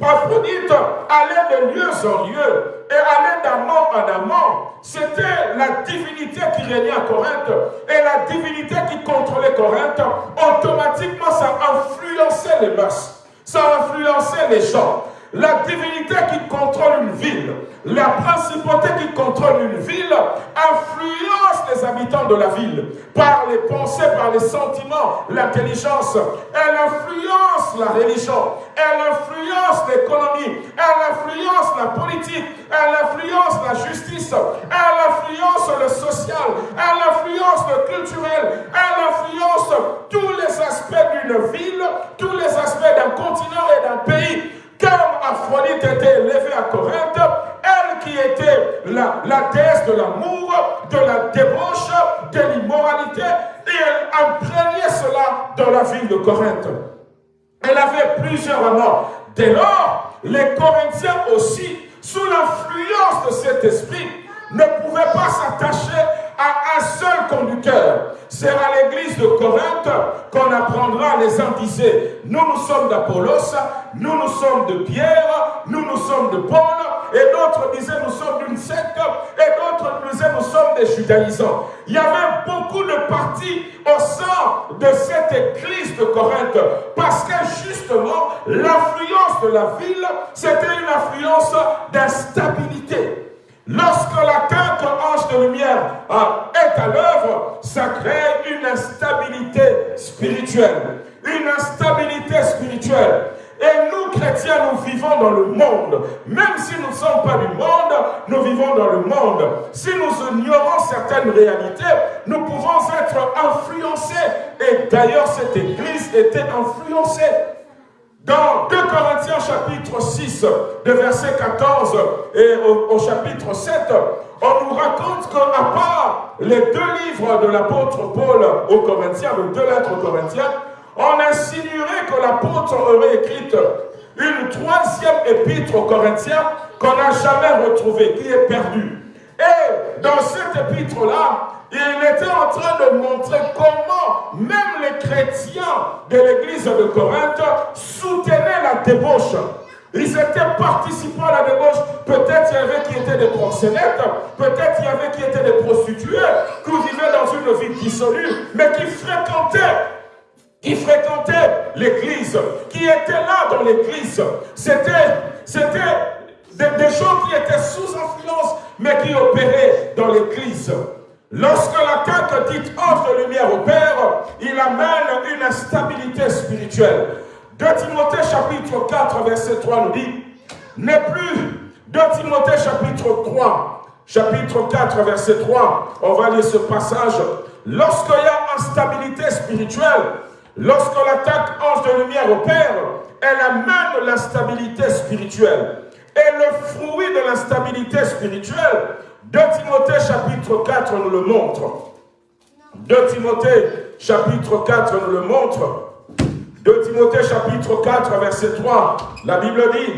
Aphrodite allait de lieu en lieu et allait d'amant en amant. C'était la divinité qui régnait à Corinthe et la divinité qui contrôlait Corinthe. Automatiquement, ça influençait les mœurs, ça influençait les gens. La divinité qui contrôle une ville, la principauté qui contrôle une ville, influence les habitants de la ville par les pensées, par les sentiments, l'intelligence. Elle influence la religion, elle influence l'économie, elle influence la politique, elle influence la justice, elle influence le social, elle influence le culturel, elle influence tous les aspects d'une ville, tous les aspects d'un continent et d'un pays. Comme Aphrodite était élevée à Corinthe, elle qui était la, la déesse de l'amour, de la débauche, de l'immoralité, et elle imprégnait cela dans la ville de Corinthe. Elle avait plusieurs amants. Dès lors, les Corinthiens aussi, sous l'influence de cet esprit, ne pouvaient pas s'attacher à un seul conducteur. C'est à l'église de Corinthe qu'on apprendra les uns disaient, nous nous sommes d'Apollos, nous nous sommes de Pierre, nous nous sommes de Paul, et d'autres disaient nous sommes d'une secte, et d'autres disaient nous sommes des judaïsants. Il y avait beaucoup de partis au sein de cette église de Corinthe parce que justement, l'influence de la ville, c'était une influence d'instabilité. Lorsque la quinte ange de lumière est à l'œuvre, ça crée une instabilité spirituelle. Une instabilité spirituelle. Et nous, chrétiens, nous vivons dans le monde. Même si nous ne sommes pas du monde, nous vivons dans le monde. Si nous ignorons certaines réalités, nous pouvons être influencés. Et d'ailleurs, cette église était influencée. Dans 2 Corinthiens chapitre 6, de verset 14 et au, chapitre 7, on nous raconte qu'à part les deux livres de l'apôtre Paul aux Corinthiens, les deux lettres aux Corinthiens, on insinuerait que l'apôtre aurait écrit une troisième épître aux Corinthiens qu'on n'a jamais retrouvée, qui est perdue. Et dans cette épître-là, il était en train de montrer comment même les chrétiens de l'église de Corinthe soutenaient la débauche. Ils étaient participants à la débauche. Peut-être il y avait qui étaient des proxénètes, peut-être il y avait qui étaient des prostituées, qui vivaient dans une vie dissolue, mais qui fréquentaient qui fréquentaient l'église, qui étaient là dans l'église. C'était des, des gens qui étaient sous influence, mais qui opéraient dans l'église. Lorsque la tête dite ange de lumière opère, il amène une instabilité spirituelle. 2 Timothée chapitre 4 verset 3 nous dit, n'est plus 2 Timothée chapitre 3, chapitre 4 verset 3, on va lire ce passage. Lorsqu'il y a instabilité spirituelle, lorsque l'attaque ange de lumière opère, elle amène l'instabilité spirituelle. Et le fruit de l'instabilité spirituelle, 2 Timothée chapitre 4 nous le montre. 2 Timothée chapitre 4 nous le montre. 2 Timothée chapitre 4 verset 3, la Bible dit,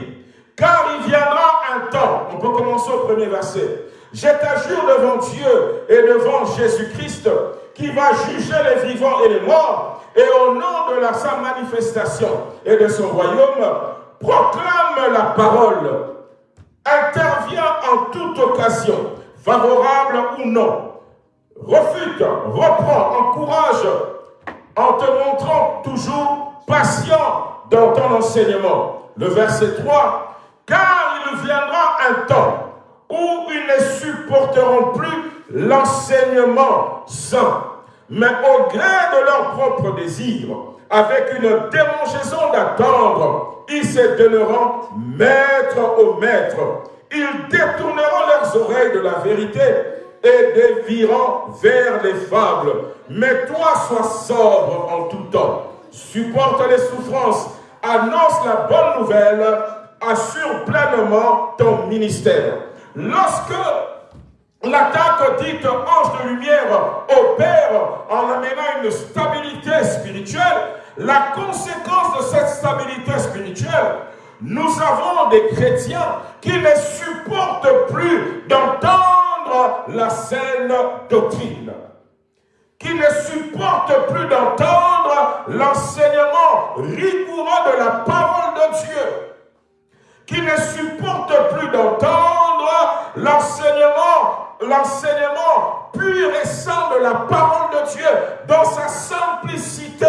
car il viendra un temps, on peut commencer au premier verset, je t'assure devant Dieu et devant Jésus-Christ, qui va juger les vivants et les morts, et au nom de la, sa manifestation et de son royaume, proclame la parole, intervient en toute occasion, favorable ou non, refute, reprend, encourage, en te montrant toujours patient dans ton enseignement. Le verset 3, car il viendra un temps où ils ne supporteront plus l'enseignement saint, mais au gré de leur propre désir, avec une démangeaison d'attendre, ils se donneront maître au maître, ils détourneront leurs oreilles de la vérité et déviront vers les fables. Mais toi, sois sobre en tout temps. Supporte les souffrances. Annonce la bonne nouvelle. Assure pleinement ton ministère. Lorsque l'attaque dite ange de lumière opère en amenant une stabilité spirituelle, la conséquence de cette stabilité spirituelle, nous avons des chrétiens qui ne supportent plus d'entendre la saine doctrine, qui ne supportent plus d'entendre l'enseignement rigoureux de la parole de Dieu, qui ne supportent plus d'entendre l'enseignement l'enseignement pur et saint de la parole de Dieu dans sa simplicité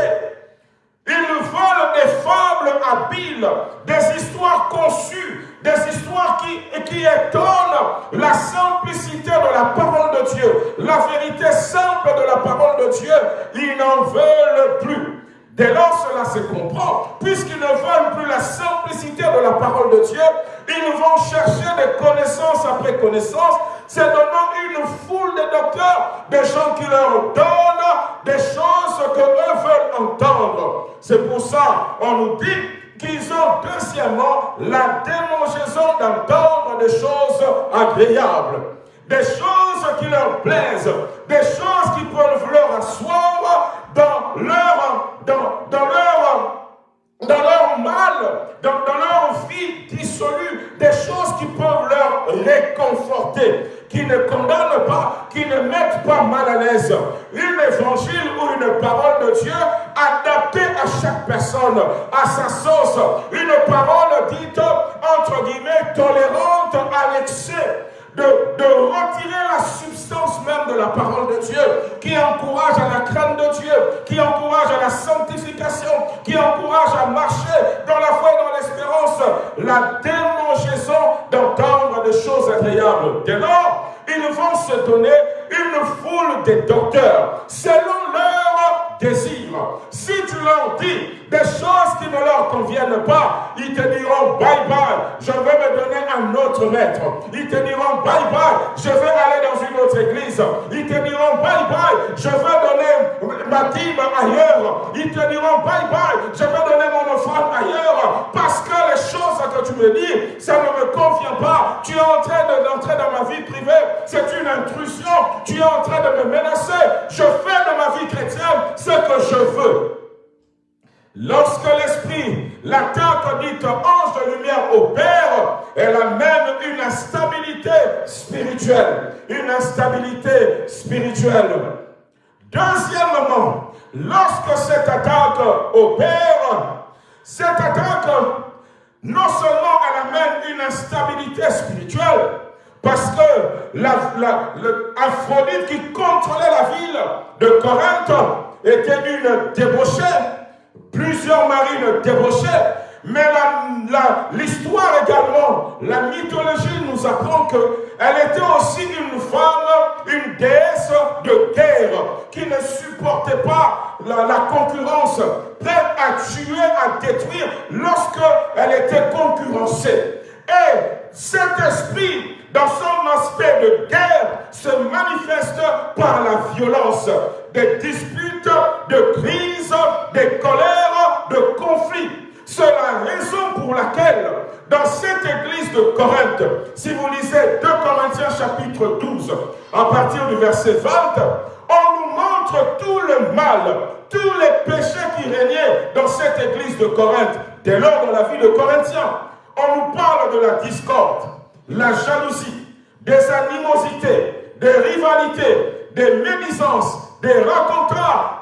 ils veulent des fables habiles, des histoires conçues, des histoires qui, qui étonnent la simplicité de la parole de Dieu, la vérité simple de la parole de Dieu. Ils n'en veulent plus. Dès lors, cela se comprend. Puisqu'ils ne veulent plus la simplicité de la parole de Dieu, ils vont chercher des connaissances après connaissances, c'est donnant une foule de docteurs, des gens qui leur donnent des choses que eux veulent entendre. C'est pour ça, on nous dit qu'ils ont deuxièmement la démangeaison d'entendre des choses agréables, des choses qui leur plaisent, des choses qui peuvent leur asseoir dans leur, dans, dans leur dans leur mal, dans, leur vie dissolue, des choses qui peuvent leur réconforter, qui ne condamnent pas, qui ne mettent pas mal à l'aise. Une évangile ou une parole de Dieu adaptée à chaque personne, à sa sauce. Une parole dite, entre guillemets, tolérante à l'excès. De, de, retirer la substance même la parole de Dieu, qui encourage à la crainte de Dieu, qui encourage à la sanctification, qui encourage à marcher dans la foi et dans l'espérance, la démangeaison d'entendre des choses agréables. Dès lors, ils vont se donner une foule de docteurs selon leur désir. Si tu leur dis des choses qui ne leur conviennent pas, ils te diront bye bye, je vais me donner un autre maître. Ils te diront bye bye, je vais aller dans une autre église. Ils te diront bye bye, je vais donner ma dîme ailleurs. Ils te diront bye bye, je vais donner mon offrande ailleurs. Parce que les choses que tu me dis, ça ne me convient pas. Tu es en train d'entrer dans ma vie privée. C'est une intrusion. Tu es en train de me menacer. Je fais de ma vie chrétienne ce que je veux. Lorsque l'esprit, l'attaque dite ange de lumière opère, elle amène une instabilité spirituelle. Une instabilité spirituelle. Deuxièmement, lorsque cette attaque opère, cette attaque, non seulement elle amène une instabilité spirituelle, parce que la, qui contrôlait la ville de Corinthe était une débauchée, plusieurs marines débauchées, mais l'histoire également, la mythologie nous apprend qu'elle était aussi une femme, une déesse de guerre, qui ne supportait pas la, la concurrence, prête à tuer, à détruire lorsqu'elle était concurrencée. Et cet esprit dans son aspect de guerre, se manifeste par la violence, des disputes, de crises, des colères, de conflits. C'est la raison pour laquelle, dans cette église de Corinthe, si vous lisez 2 Corinthiens chapitre 12, à partir du verset 20, on nous montre tout le mal, tous les péchés qui régnaient dans cette église de Corinthe, dès lors dans la vie de Corinthiens. On nous parle de la discorde, la jalousie, des animosités, des rivalités, des médisances, des rencontres,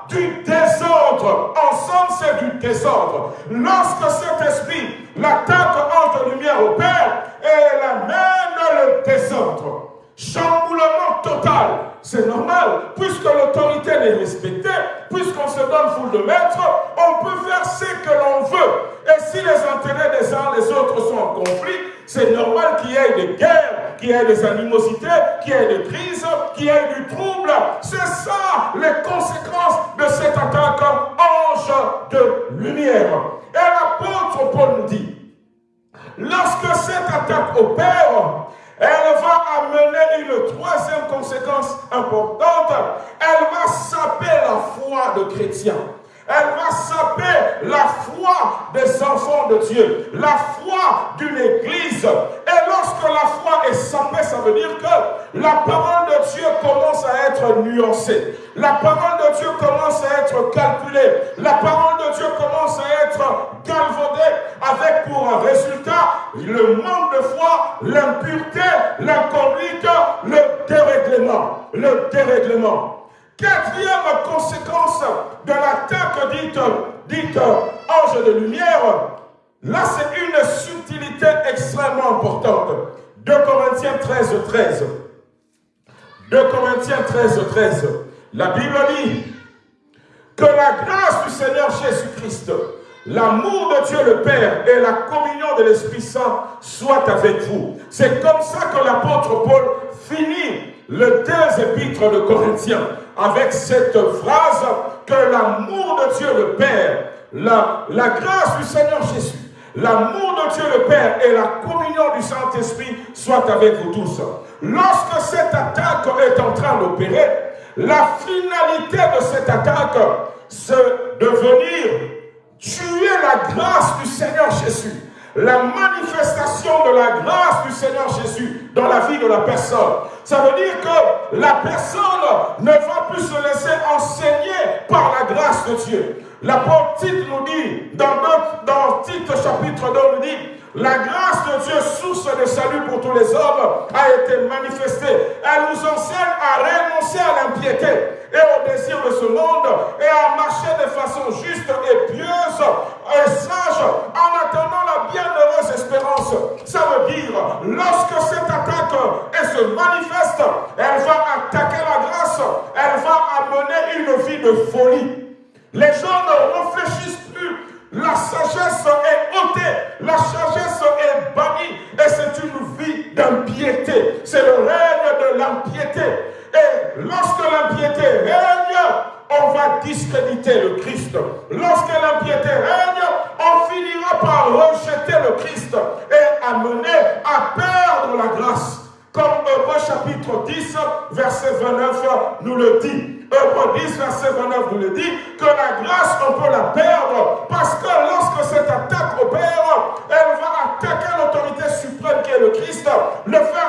du désordre. Ensemble, c'est du désordre. Lorsque cet esprit, l'attaque entre lumière au Père, elle amène le désordre. Chamboulement total. C'est normal, puisque l'autorité n'est respectée, puisqu'on se donne foule de maîtres, on peut faire ce que l'on veut. Et si les intérêts des uns et des autres sont en conflit, c'est normal qu'il y ait des guerres, qu'il y ait des animosités, qu'il y ait des crises, qu'il y ait du trouble. C'est ça les conséquences de cette attaque ange de lumière. Et l'apôtre Paul nous dit, lorsque cette attaque opère, elle va amener une troisième conséquence importante. Elle va saper la foi de chrétiens. Elle va saper la foi des enfants de Dieu, la foi d'une église. Et lorsque la foi est sapée, ça veut dire que la parole de Dieu commence à être nuancée. La parole de Dieu commence à être calculée. La parole de Dieu commence à être galvaudée avec pour résultat le manque de foi, l'impureté, l'inconduite, le dérèglement. Le dérèglement. Quatrième conséquence de l'attaque dite, dite ange de lumière, là c'est une subtilité extrêmement importante. 2 Corinthiens 13, 13. 2 Corinthiens 13, 13. La Bible dit que la grâce du Seigneur Jésus-Christ, l'amour de Dieu le Père et la communion de l'Esprit Saint soient avec vous. C'est comme ça que l'apôtre Paul finit le deux épîtres de Corinthiens avec cette phrase que l'amour de Dieu le Père, la, grâce du Seigneur Jésus, l'amour de Dieu le Père et la communion du Saint-Esprit soient avec vous tous. Lorsque cette attaque est en train d'opérer, la finalité de cette attaque, c'est de venir tuer la grâce du Seigneur Jésus la manifestation de la grâce du Seigneur Jésus dans la vie de la personne. Ça veut dire que la personne ne va plus se laisser enseigner par la grâce de Dieu. L'apôtre Tite nous dit, dans, dans Tite chapitre 2, nous dit, la grâce de Dieu, source de salut pour tous les hommes, a été manifestée. Elle nous enseigne à renoncer à l'impiété et au désir de ce monde et à marcher de façon juste et pieuse et sage en attendant la bienheureuse espérance. Ça veut dire, lorsque cette attaque elle se manifeste, elle va attaquer la grâce elle va amener une vie de folie. Les gens ne réfléchissent plus. La sagesse est ôtée, la sagesse est bannie, et c'est une vie d'impiété. C'est le règne de l'impiété. Et lorsque l'impiété règne, on va discréditer le Christ. Lorsque l'impiété règne, on finira par rejeter le Christ et amener à perdre la grâce. Comme Hébreu chapitre 10, verset 29 nous le dit. Hébreu 10, verset 29 nous le dit, que la grâce, on peut la perdre, parce que lorsque cette attaque opère, elle va attaquer l'autorité suprême qui est le Christ, le faire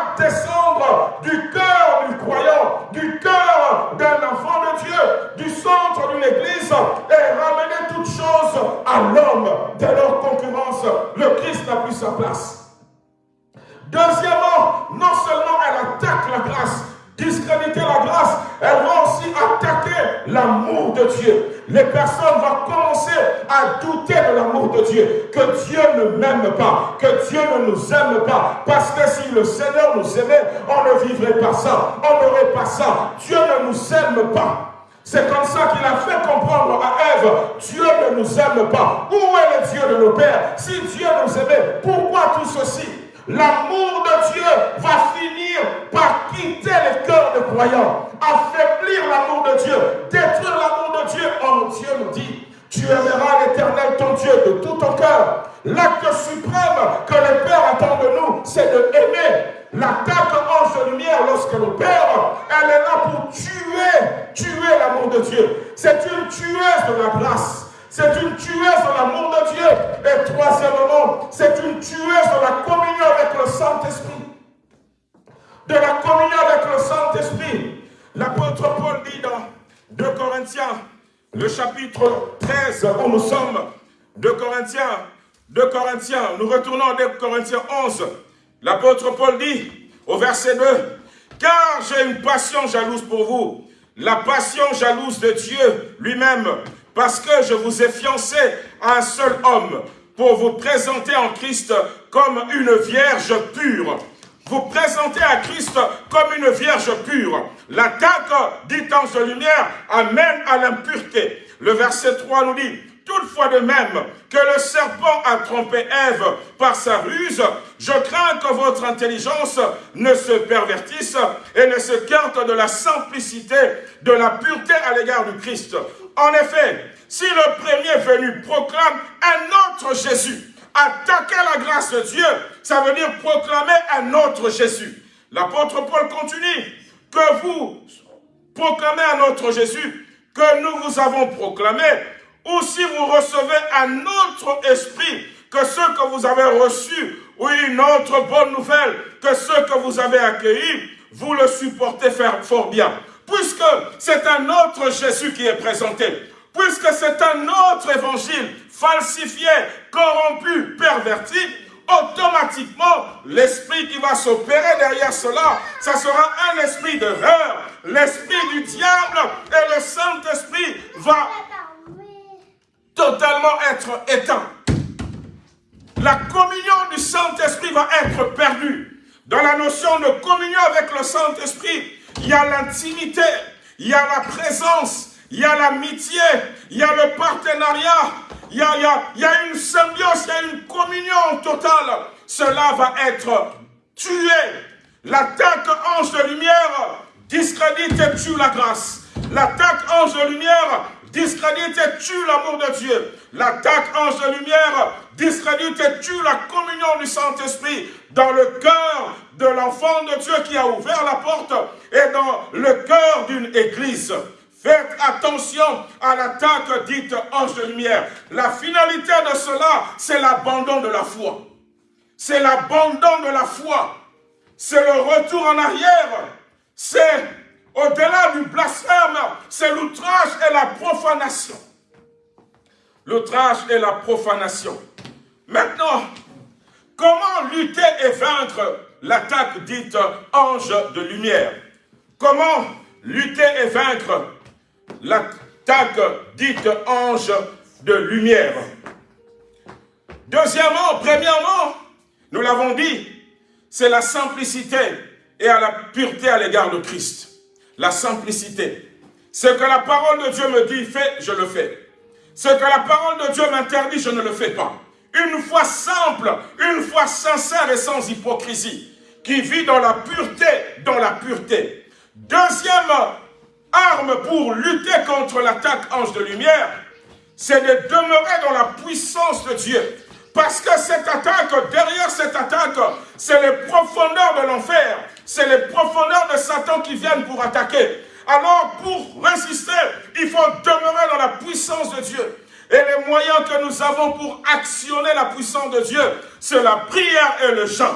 Les personnes vont commencer à douter de l'amour de Dieu, que Dieu ne m'aime pas, que Dieu ne nous aime pas, parce que si le Seigneur nous aimait, on ne vivrait pas ça, on n'aurait pas ça. Dieu ne nous aime pas. C'est comme ça qu'il a fait comprendre à Ève, Dieu ne nous aime pas. Où est le Dieu de nos pères? Si Dieu nous aimait, pourquoi tout ceci? L'amour de Dieu va finir par quitter les cœurs des croyants, affaiblir l'amour de Dieu, détruire l'amour de Dieu. Oh, Dieu nous dit, tu aimeras l'éternel ton Dieu de tout ton cœur. L'acte suprême que le Père attend de nous, c'est de aimer. L'attaque ange de lumière, lorsque le Père, elle est là pour tuer, tuer l'amour de Dieu. C'est une tueuse de la grâce. C'est une tueuse de l'amour de Dieu. Et troisièmement, c'est une tueuse de la communion avec le Saint-Esprit. De la communion avec le Saint-Esprit. L'apôtre Paul dit dans 2 Corinthiens, le chapitre 13 où nous sommes, 2 Corinthiens, 2 Corinthiens, nous retournons à 2 Corinthiens 11. L'apôtre Paul dit au verset 2, car j'ai une passion jalouse pour vous, la passion jalouse de Dieu lui-même, parce que je vous ai fiancé à un seul homme pour vous présenter en Christ comme une vierge pure. Vous présenter à Christ comme une vierge pure. L'attaque, dit ange de lumière, amène à l'impureté. Le verset 3 nous dit, Toutefois de même que le serpent a trompé Ève par sa ruse, je crains que votre intelligence ne se pervertisse et ne se carte de la simplicité, de la pureté à l'égard du Christ. En effet, si le premier venu proclame un autre Jésus, attaquer la grâce de Dieu, ça veut dire proclamer un autre Jésus. L'apôtre Paul continue, que vous proclamez un autre Jésus, que nous vous avons proclamé, ou si vous recevez un autre esprit que ceux que vous avez reçus, ou une autre bonne nouvelle que ceux que vous avez accueillis, vous le supportez fort bien puisque c'est un autre Jésus qui est présenté, puisque c'est un autre évangile falsifié, corrompu, perverti, automatiquement, l'esprit qui va s'opérer derrière cela, ça sera un esprit d'erreur, l'esprit du diable, et le Saint-Esprit va totalement être éteint. La communion du Saint-Esprit va être perdue. Dans la notion de communion avec le Saint-Esprit, il y a l'intimité, il y a la présence, il y a l'amitié, il y a le partenariat, il y a, il, y a, une symbiose, il y a une communion totale. Cela va être tué. L'attaque ange de lumière discrédite et tue la grâce. L'attaque ange de lumière discrédite et tue l'amour de Dieu. L'attaque ange de lumière discrédite et tue la communion du Saint-Esprit dans le cœur de l'enfant de Dieu qui a ouvert la porte et dans le cœur d'une église. Faites attention à l'attaque dite ange de lumière. La finalité de cela, c'est l'abandon de la foi. C'est l'abandon de la foi. C'est le retour en arrière. C'est au-delà du blasphème, c'est l'outrage et la profanation. L'outrage et la profanation. Maintenant, comment lutter et vaincre l'attaque dite ange de lumière? Comment lutter et vaincre l'attaque dite ange de lumière? Deuxièmement, premièrement, nous l'avons dit, c'est la simplicité et à la pureté à l'égard de Christ. La simplicité. Ce que la parole de Dieu me dit, fais, je le fais. Ce que la parole de Dieu m'interdit, je ne le fais pas. Une foi simple, une foi sincère et sans hypocrisie, qui vit dans la pureté, dans la pureté. Deuxième arme pour lutter contre l'attaque ange de lumière, c'est de demeurer dans la puissance de Dieu. Parce que cette attaque, derrière cette attaque, c'est les profondeurs de l'enfer, c'est les profondeurs de Satan qui viennent pour attaquer. Alors, pour résister, il faut demeurer dans la puissance de Dieu. Et les moyens que nous avons pour actionner la puissance de Dieu, c'est la prière et le jeûne.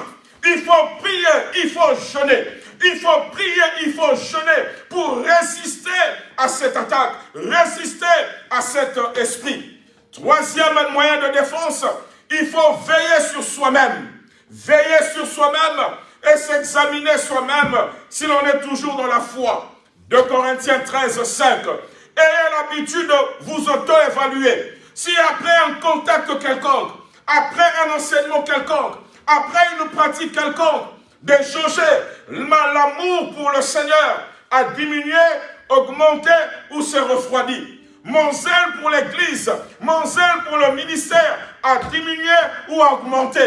Il faut prier, il faut jeûner. Il faut prier, il faut jeûner pour résister à cette attaque, résister à cet esprit. Troisième moyen de défense, il faut veiller sur soi-même. Veiller sur soi-même et s'examiner soi-même si l'on est toujours dans la foi. De Corinthiens 13, 5. Ayez l'habitude de vous auto-évaluer. Si après un contact quelconque, après un enseignement quelconque, après une pratique quelconque, de changer l'amour pour le Seigneur a diminué, augmenté ou s'est refroidi. Mon zèle pour l'Église, mon zèle pour le ministère a diminué ou augmenté.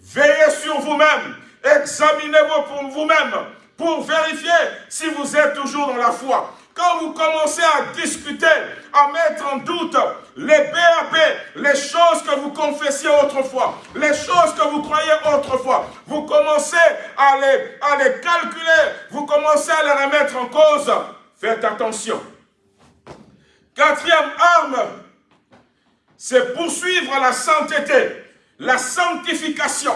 Veillez sur vous-même, examinez-vous pour vous-même pour vérifier si vous êtes toujours dans la foi. Quand vous commencez à discuter, à mettre en doute les BAP, les choses que vous confessiez autrefois, les choses que vous croyez autrefois, vous commencez à les, à les calculer, vous commencez à les remettre en cause. Faites attention. Quatrième arme, c'est poursuivre la sainteté, la sanctification.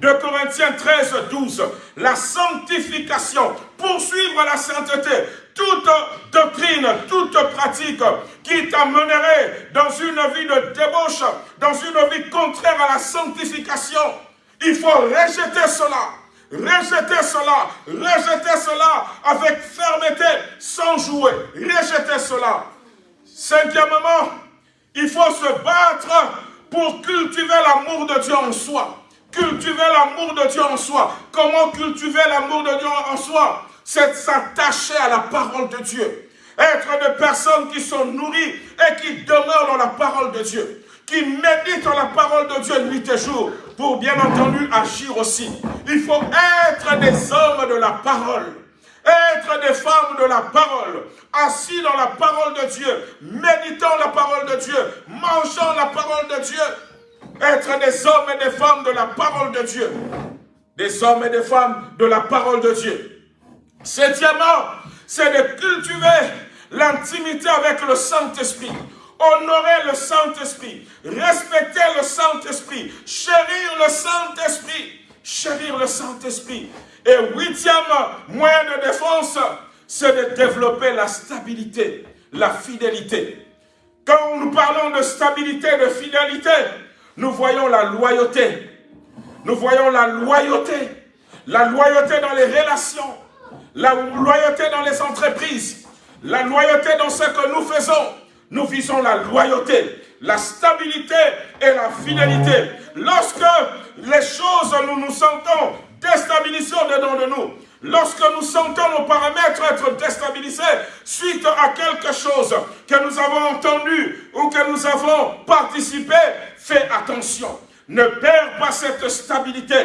De Corinthiens 13, 12, la sanctification, poursuivre la sainteté, toute doctrine, toute pratique qui t'amènerait dans une vie de débauche, dans une vie contraire à la sanctification, il faut rejeter cela. Rejeter cela, rejeter cela avec fermeté, sans jouer. Rejeter cela. Cinquièmement, il faut se battre pour cultiver l'amour de Dieu en soi. Cultiver l'amour de Dieu en soi. Comment cultiver l'amour de Dieu en soi? C'est s'attacher à la parole de Dieu. Être des personnes qui sont nourries et qui demeurent dans la parole de Dieu. Qui méditent la parole de Dieu nuit et jour. Pour bien entendu agir aussi. Il faut être des hommes de la parole. Être des femmes de la parole, assis dans la parole de Dieu, méditant la parole de Dieu, mangeant la parole de Dieu, être des hommes et des femmes de la parole de Dieu. Des hommes et des femmes de la parole de Dieu. Septièmement, c'est de cultiver l'intimité avec le Saint-Esprit. Honorer le Saint-Esprit. Respecter le Saint-Esprit. Chérir le Saint-Esprit. Chérir le Saint-Esprit. Et huitième moyen de défense, c'est de développer la stabilité, la fidélité. Quand nous parlons de stabilité, de fidélité, nous voyons la loyauté. Nous voyons la loyauté. La loyauté dans les relations. La loyauté dans les entreprises. La loyauté dans ce que nous faisons. Nous visons la loyauté, la stabilité et la fidélité. Lorsque les choses, nous nous sentons déstabilisées dedans de nous, Lorsque nous sentons nos paramètres être déstabilisés suite à quelque chose que nous avons entendu ou que nous avons participé, fais attention. Ne perds pas cette stabilité.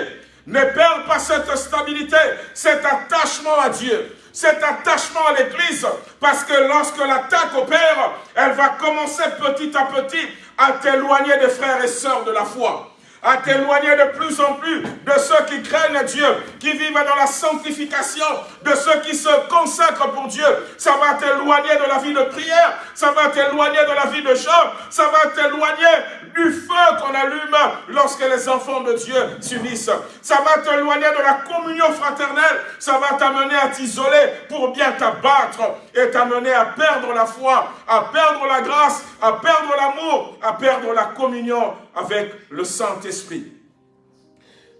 Ne perds pas cette stabilité, cet attachement à Dieu, cet attachement à l'Église, parce que lorsque l'attaque opère, elle va commencer petit à petit à t'éloigner des frères et sœurs de la foi à t'éloigner de plus en plus de ceux qui craignent Dieu, qui vivent dans la sanctification, de ceux qui se consacrent pour Dieu. Ça va t'éloigner de la vie de prière, ça va t'éloigner de la vie de chant, ça va t'éloigner du feu qu'on allume lorsque les enfants de Dieu s'unissent. Ça va t'éloigner de la communion fraternelle, ça va t'amener à t'isoler pour bien t'abattre et t'amener à perdre la foi, à perdre la grâce, à perdre l'amour, à perdre la communion avec le Saint-Esprit.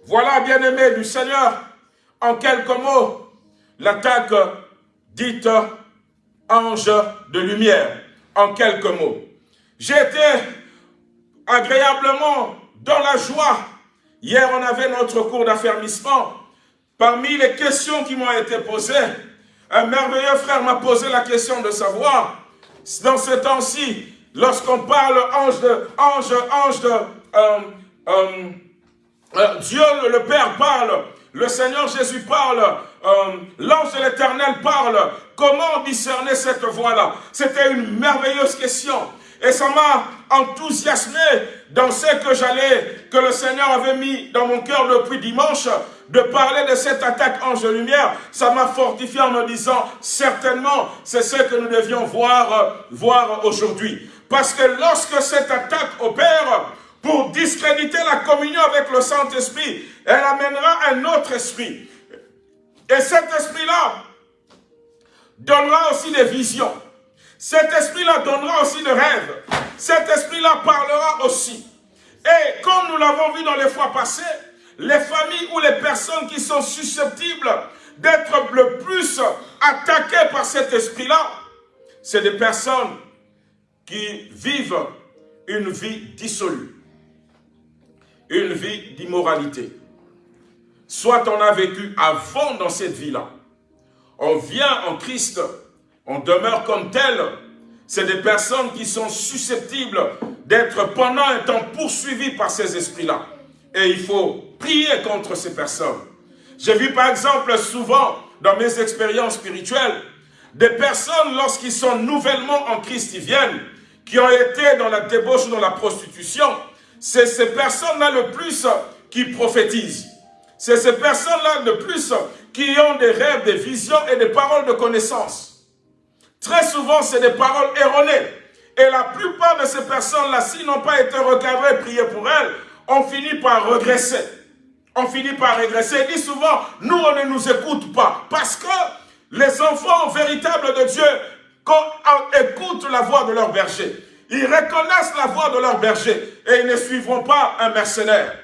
Voilà, bien-aimés du Seigneur, en quelques mots, l'attaque dite ange de lumière, en quelques mots. J'étais agréablement dans la joie. Hier, on avait notre cours d'affermissement. Parmi les questions qui m'ont été posées, un merveilleux frère m'a posé la question de savoir, dans ce temps-ci, lorsqu'on parle ange de, ange, ange de, euh, euh, euh, Dieu le Père parle, le Seigneur Jésus parle, l'ange de l'éternel parle, comment discerner cette voix-là? C'était une merveilleuse question. Et ça m'a enthousiasmé dans ce que j'allais, que le Seigneur avait mis dans mon cœur depuis dimanche, de parler de cette attaque ange de lumière. Ça m'a fortifié en me disant, certainement, c'est ce que nous devions voir, voir aujourd'hui. Parce que lorsque cette attaque opère, pour discréditer la communion avec le Saint-Esprit, elle amènera un autre esprit. Et cet esprit-là donnera aussi des visions. Cet esprit-là donnera aussi des rêves. Cet esprit-là parlera aussi. Et comme nous l'avons vu dans les fois passées, les familles ou les personnes qui sont susceptibles d'être le plus attaquées par cet esprit-là, c'est des personnes qui vivent une vie dissolue, une vie d'immoralité. Soit on a vécu avant dans cette vie-là, on vient en Christ, on demeure comme tel. C'est des personnes qui sont susceptibles d'être pendant un temps poursuivies par ces esprits-là. Et il faut prier contre ces personnes. J'ai vu par exemple souvent dans mes expériences spirituelles, des personnes lorsqu'ils sont nouvellement en Christ, ils viennent, qui ont été dans la débauche ou dans la prostitution, c'est ces personnes-là le plus qui prophétisent. C'est ces personnes-là le plus qui ont des rêves, des visions et des paroles de connaissance. Très souvent, c'est des paroles erronées. Et la plupart de ces personnes-là, s'ils n'ont pas été recadrées, priées pour elles, on finit par regresser. On finit par régresser. Et dit souvent, nous, on ne nous écoute pas. Parce que les enfants véritables de Dieu, écoutent la voix de leur berger, ils reconnaissent la voix de leur berger et ils ne suivront pas un mercenaire.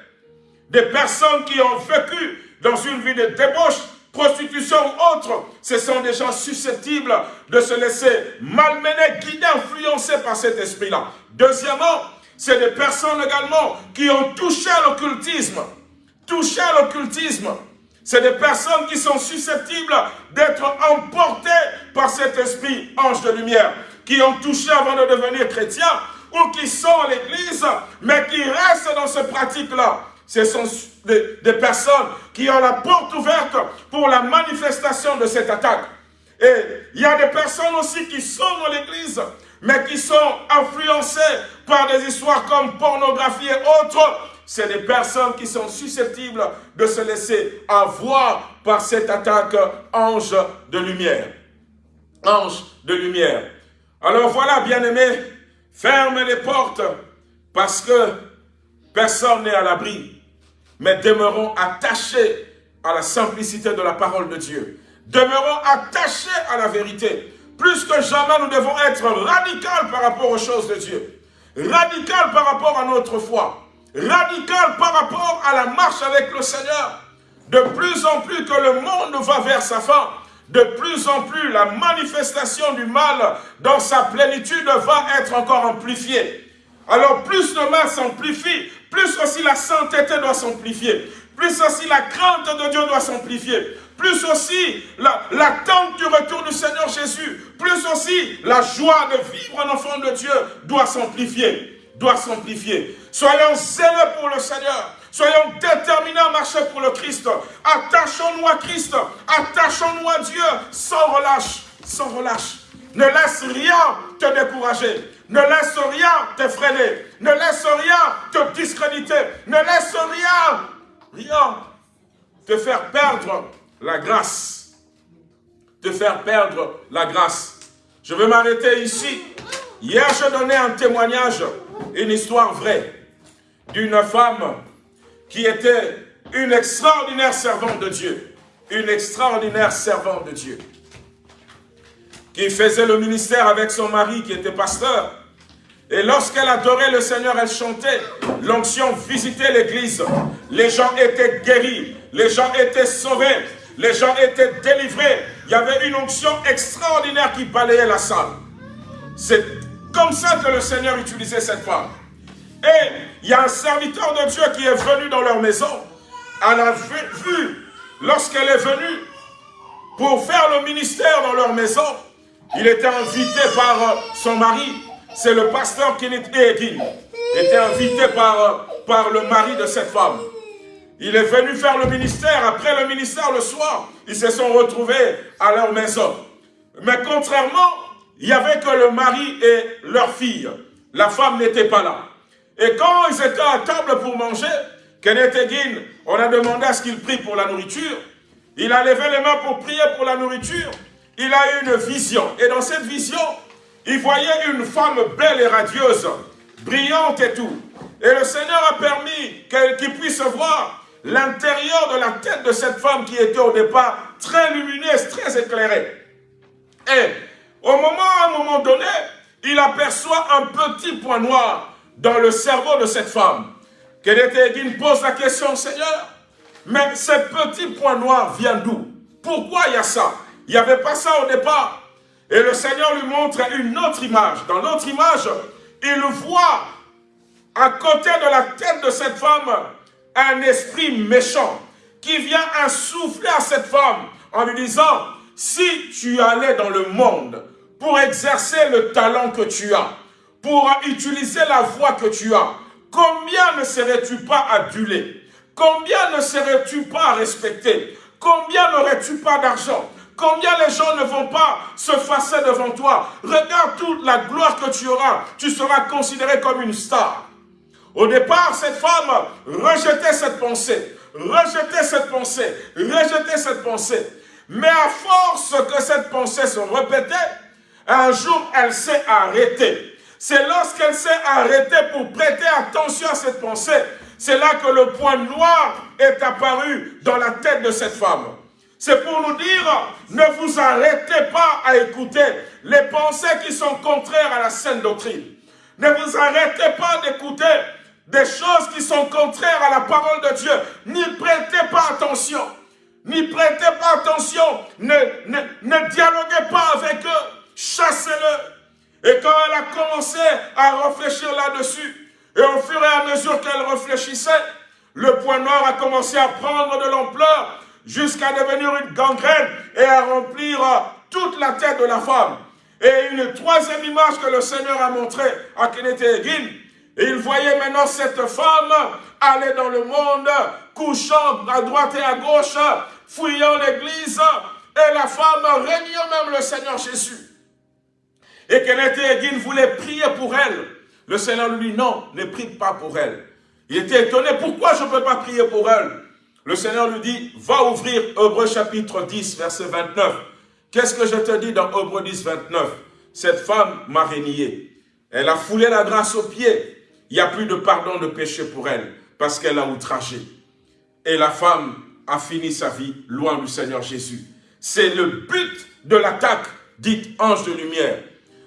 Des personnes qui ont vécu dans une vie de débauche, prostitution ou autre, ce sont des gens susceptibles de se laisser malmener, guider, influencer par cet esprit-là. Deuxièmement, c'est des personnes également qui ont touché à l'occultisme. Touché à l'occultisme. C'est des personnes qui sont susceptibles d'être emportées par cet esprit ange de lumière, qui ont touché avant de devenir chrétiens, ou qui sont à l'église, mais qui restent dans ces pratiques-là. Ce sont des, personnes qui ont la porte ouverte pour la manifestation de cette attaque. Et il y a des personnes aussi qui sont dans l'église, mais qui sont influencés par des histoires comme pornographie et autres, c'est des personnes qui sont susceptibles de se laisser avoir par cette attaque ange de lumière. Ange de lumière. Alors voilà, bien-aimés, fermez les portes parce que personne n'est à l'abri, mais demeurons attachés à la simplicité de la parole de Dieu. Demeurons attachés à la vérité. Plus que jamais, nous devons être radicaux par rapport aux choses de Dieu. Radical par rapport à notre foi. Radical par rapport à la marche avec le Seigneur. De plus en plus que le monde va vers sa fin, de plus en plus la manifestation du mal dans sa plénitude va être encore amplifiée. Alors plus le mal s'amplifie, plus aussi la sainteté doit s'amplifier, plus aussi la crainte de Dieu doit s'amplifier, plus aussi l'attente du retour du Seigneur Jésus, plus aussi la joie de vivre un enfant de Dieu doit s'amplifier, doit s'amplifier. Soyons zélés pour le Seigneur, soyons déterminés à marcher pour le Christ, attachons-nous à Christ, attachons-nous à Dieu. Sans relâche, sans relâche. Ne laisse rien te décourager. Ne laisse rien te. Ne laisse rien te discréditer. Ne laisse rien, rien te faire perdre la grâce. Te faire perdre la grâce. Je vais m'arrêter ici. Hier, je donnais un témoignage, une histoire vraie, d'une femme qui était une extraordinaire servante de Dieu. Une extraordinaire servante de Dieu. Qui faisait le ministère avec son mari qui était pasteur. Et lorsqu'elle adorait le Seigneur, elle chantait. L'onction visitait l'église. Les gens étaient guéris. Les gens étaient sauvés. Les gens étaient délivrés. Il y avait une onction extraordinaire qui balayait la salle. C'est comme ça que le Seigneur utilisait cette femme. Et il y a un serviteur de Dieu qui est venu dans leur maison. Elle a vu, lorsqu'elle est venue, pour faire le ministère dans leur maison. Il était invité par son mari, c'est le pasteur Kenneth Egin, était invité par, par le mari de cette femme. Il est venu faire le ministère. Après le ministère, le soir, ils se sont retrouvés à leur maison. Mais contrairement, il n'y avait que le mari et leur fille. La femme n'était pas là. Et quand ils étaient à table pour manger, Kenneth Egin, on a demandé à ce qu'il prie pour la nourriture. Il a levé les mains pour prier pour la nourriture. Il a eu une vision. Et dans cette vision, il voyait une femme belle et radieuse, brillante et tout. Et le Seigneur a permis qu'il puisse voir l'intérieur de la tête de cette femme qui était au départ très lumineuse, très éclairée. Et au moment, à un moment donné, il aperçoit un petit point noir dans le cerveau de cette femme. Egin pose la question, Seigneur, mais ce petit point noir vient d'où? Pourquoi il y a ça? Il n'y avait pas ça au départ. Et le Seigneur lui montre une autre image. Dans l'autre image, il voit à côté de la tête de cette femme un esprit méchant qui vient insouffler à cette femme en lui disant, si tu allais dans le monde pour exercer le talent que tu as, pour utiliser la voix que tu as, combien ne serais-tu pas adulé? Combien ne serais-tu pas respecté? Combien n'aurais-tu pas d'argent? Combien les gens ne vont pas se fasser devant toi? Regarde toute la gloire que tu auras. Tu seras considéré comme une star. Au départ, cette femme rejetait cette pensée, rejetait cette pensée, rejetait cette pensée. Mais à force que cette pensée se répétait, un jour, elle s'est arrêtée. C'est lorsqu'elle s'est arrêtée pour prêter attention à cette pensée, c'est là que le point noir est apparu dans la tête de cette femme. C'est pour nous dire, ne vous arrêtez pas à écouter les pensées qui sont contraires à la saine doctrine. Ne vous arrêtez pas d'écouter des choses qui sont contraires à la parole de Dieu. N'y prêtez pas attention. N'y prêtez pas attention. Ne, ne, ne dialoguez pas avec eux. Chassez-le. Et quand elle a commencé à réfléchir là-dessus, et au fur et à mesure qu'elle réfléchissait, le point noir a commencé à prendre de l'ampleur jusqu'à devenir une gangrène et à remplir toute la tête de la femme. Et une troisième image que le Seigneur a montrée à Kenneth il voyait maintenant cette femme aller dans le monde, couchant à droite et à gauche, fouillant l'église, et la femme régnant même le Seigneur Jésus. Et Kenneth voulait prier pour elle. Le Seigneur lui dit non, ne prie pas pour elle. Il était étonné, pourquoi je ne peux pas prier pour elle? Le Seigneur lui dit, va ouvrir Hébreu chapitre 10, verset 29. Qu'est-ce que je te dis dans Hébreu 10, 29 Cette femme m'a régné. Elle a foulé la grâce aux pieds il n'y a plus de pardon de péché pour elle, parce qu'elle a outragé. Et la femme a fini sa vie loin du Seigneur Jésus. C'est le but de l'attaque dite ange de lumière.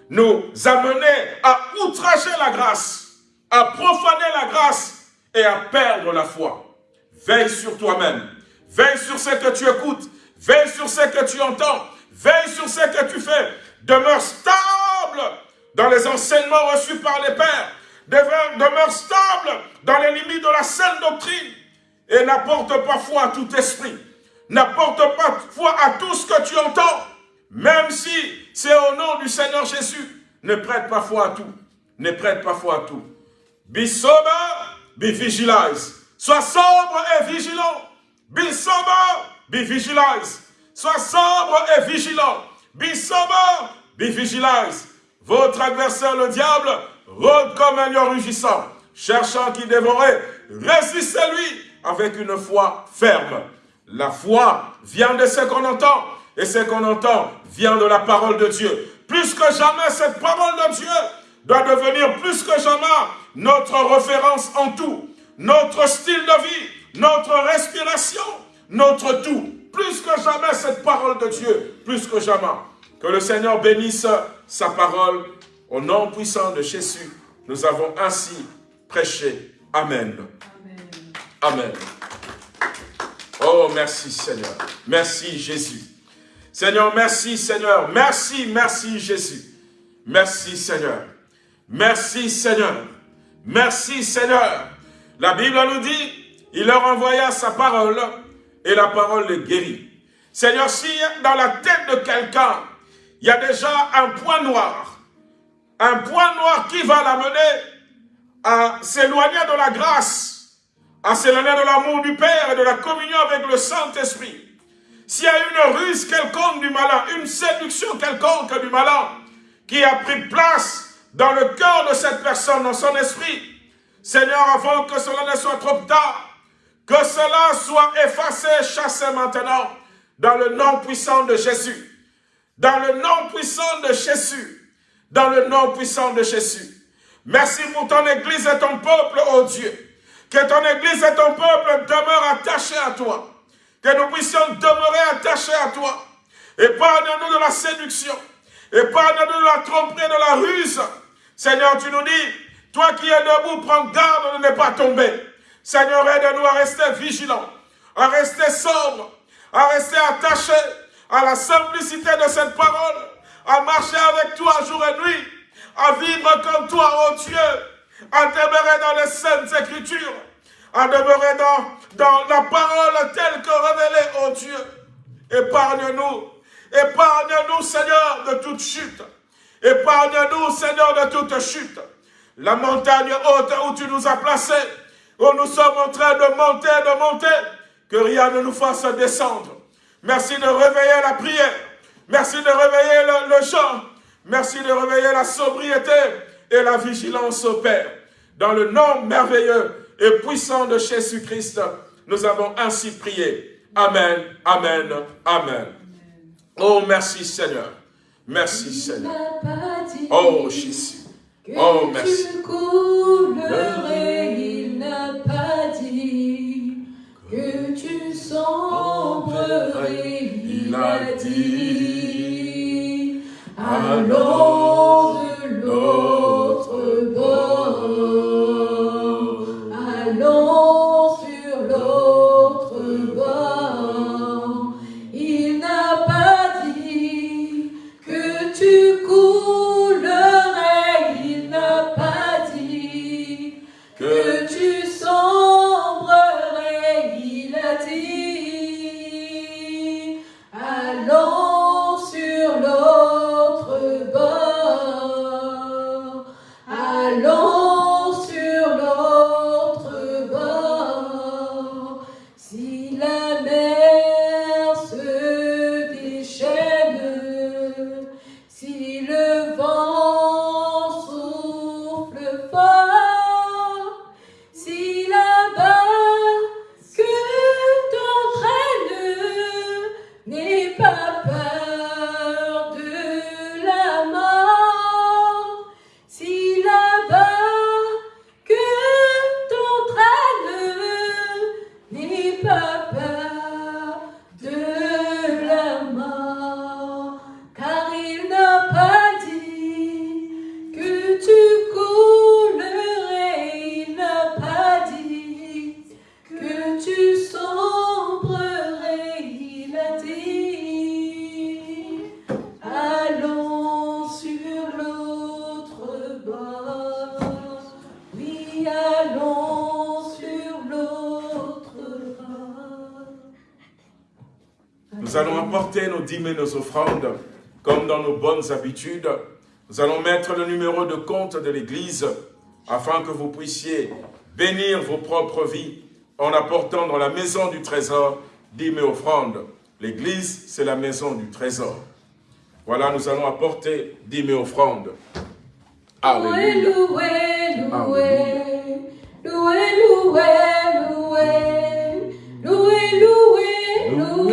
Nous amener à outrager la grâce, à profaner la grâce et à perdre la foi. Veille sur toi-même. Veille sur ce que tu écoutes. Veille sur ce que tu entends. Veille sur ce que tu fais. Demeure stable dans les enseignements reçus par les pères demeure stable dans les limites de la saine doctrine et n'apporte pas foi à tout esprit. N'apporte pas foi à tout ce que tu entends, même si c'est au nom du Seigneur Jésus. Ne prête pas foi à tout. Ne prête pas foi à tout. Be sober, be vigilant. Sois sobre et vigilant. Be sober, be vigilant. Sois sobre et vigilant. Be sober, be vigilant. Votre adversaire, le diable, rôde comme un lion rugissant, cherchant qui dévorait, résistez-lui avec une foi ferme. La foi vient de ce qu'on entend, et ce qu'on entend vient de la parole de Dieu. Plus que jamais, cette parole de Dieu doit devenir plus que jamais notre référence en tout, notre style de vie, notre respiration, notre tout. Plus que jamais, cette parole de Dieu, plus que jamais. Que le Seigneur bénisse sa parole au nom puissant de Jésus, nous avons ainsi prêché. Amen. Amen. Oh, merci Seigneur. Merci Jésus. Seigneur, merci Seigneur. Merci, merci Jésus. Merci Seigneur. Merci Seigneur. Merci Seigneur. La Bible nous dit, il leur envoya sa parole et la parole les guérit. Seigneur, si dans la tête de quelqu'un, il y a déjà un point noir, un point noir qui va l'amener à s'éloigner de la grâce, à s'éloigner de l'amour du Père et de la communion avec le Saint-Esprit. S'il y a une ruse quelconque du malin, une séduction quelconque du malin qui a pris place dans le cœur de cette personne, dans son esprit, Seigneur, avant que cela ne soit trop tard, que cela soit effacé, chassé maintenant, dans le nom puissant de Jésus. Dans le nom puissant de Jésus. Dans le nom puissant de Jésus. Merci pour ton Église et ton peuple, oh Dieu. Que ton Église et ton peuple demeurent attachés à toi. Que nous puissions demeurer attachés à toi. Épargne-nous de la séduction. Épargne-nous de la tromperie, de la ruse. Seigneur, tu nous dis, toi qui es debout, prends garde de ne pas tomber. Seigneur, aide-nous à rester vigilants, à rester sobres, à rester attachés à la simplicité de cette parole, à marcher avec toi jour et nuit, à vivre comme toi, oh Dieu, à demeurer dans les saintes écritures, à demeurer dans, dans la parole telle que révélée, oh Dieu. Épargne-nous, épargne-nous, Seigneur, de toute chute. Épargne-nous, Seigneur, de toute chute. La montagne haute où tu nous as placés, où nous sommes en train de monter, de monter, que rien ne nous fasse descendre. Merci de réveiller la prière. Merci de réveiller le, chant. Merci de réveiller la sobriété et la vigilance au Père. Dans le nom merveilleux et puissant de Jésus-Christ, nous avons ainsi prié. Amen, Amen, Amen. Oh, merci Seigneur. Merci Seigneur. Oh, Jésus. Oh, merci. il n'a pas dit que tu sombrerais, il a dit. Allons de l'autre bord, allons dîmes nos offrandes, comme dans nos bonnes habitudes. Nous allons mettre le numéro de compte de l'Église, afin que vous puissiez bénir vos propres vies en apportant dans la maison du trésor dîmes et offrandes. L'Église, c'est la maison du trésor. Voilà, nous allons apporter dîmes et offrandes. Alléluia. Loué, loué, loué, loué, loué, loué, loué, loué,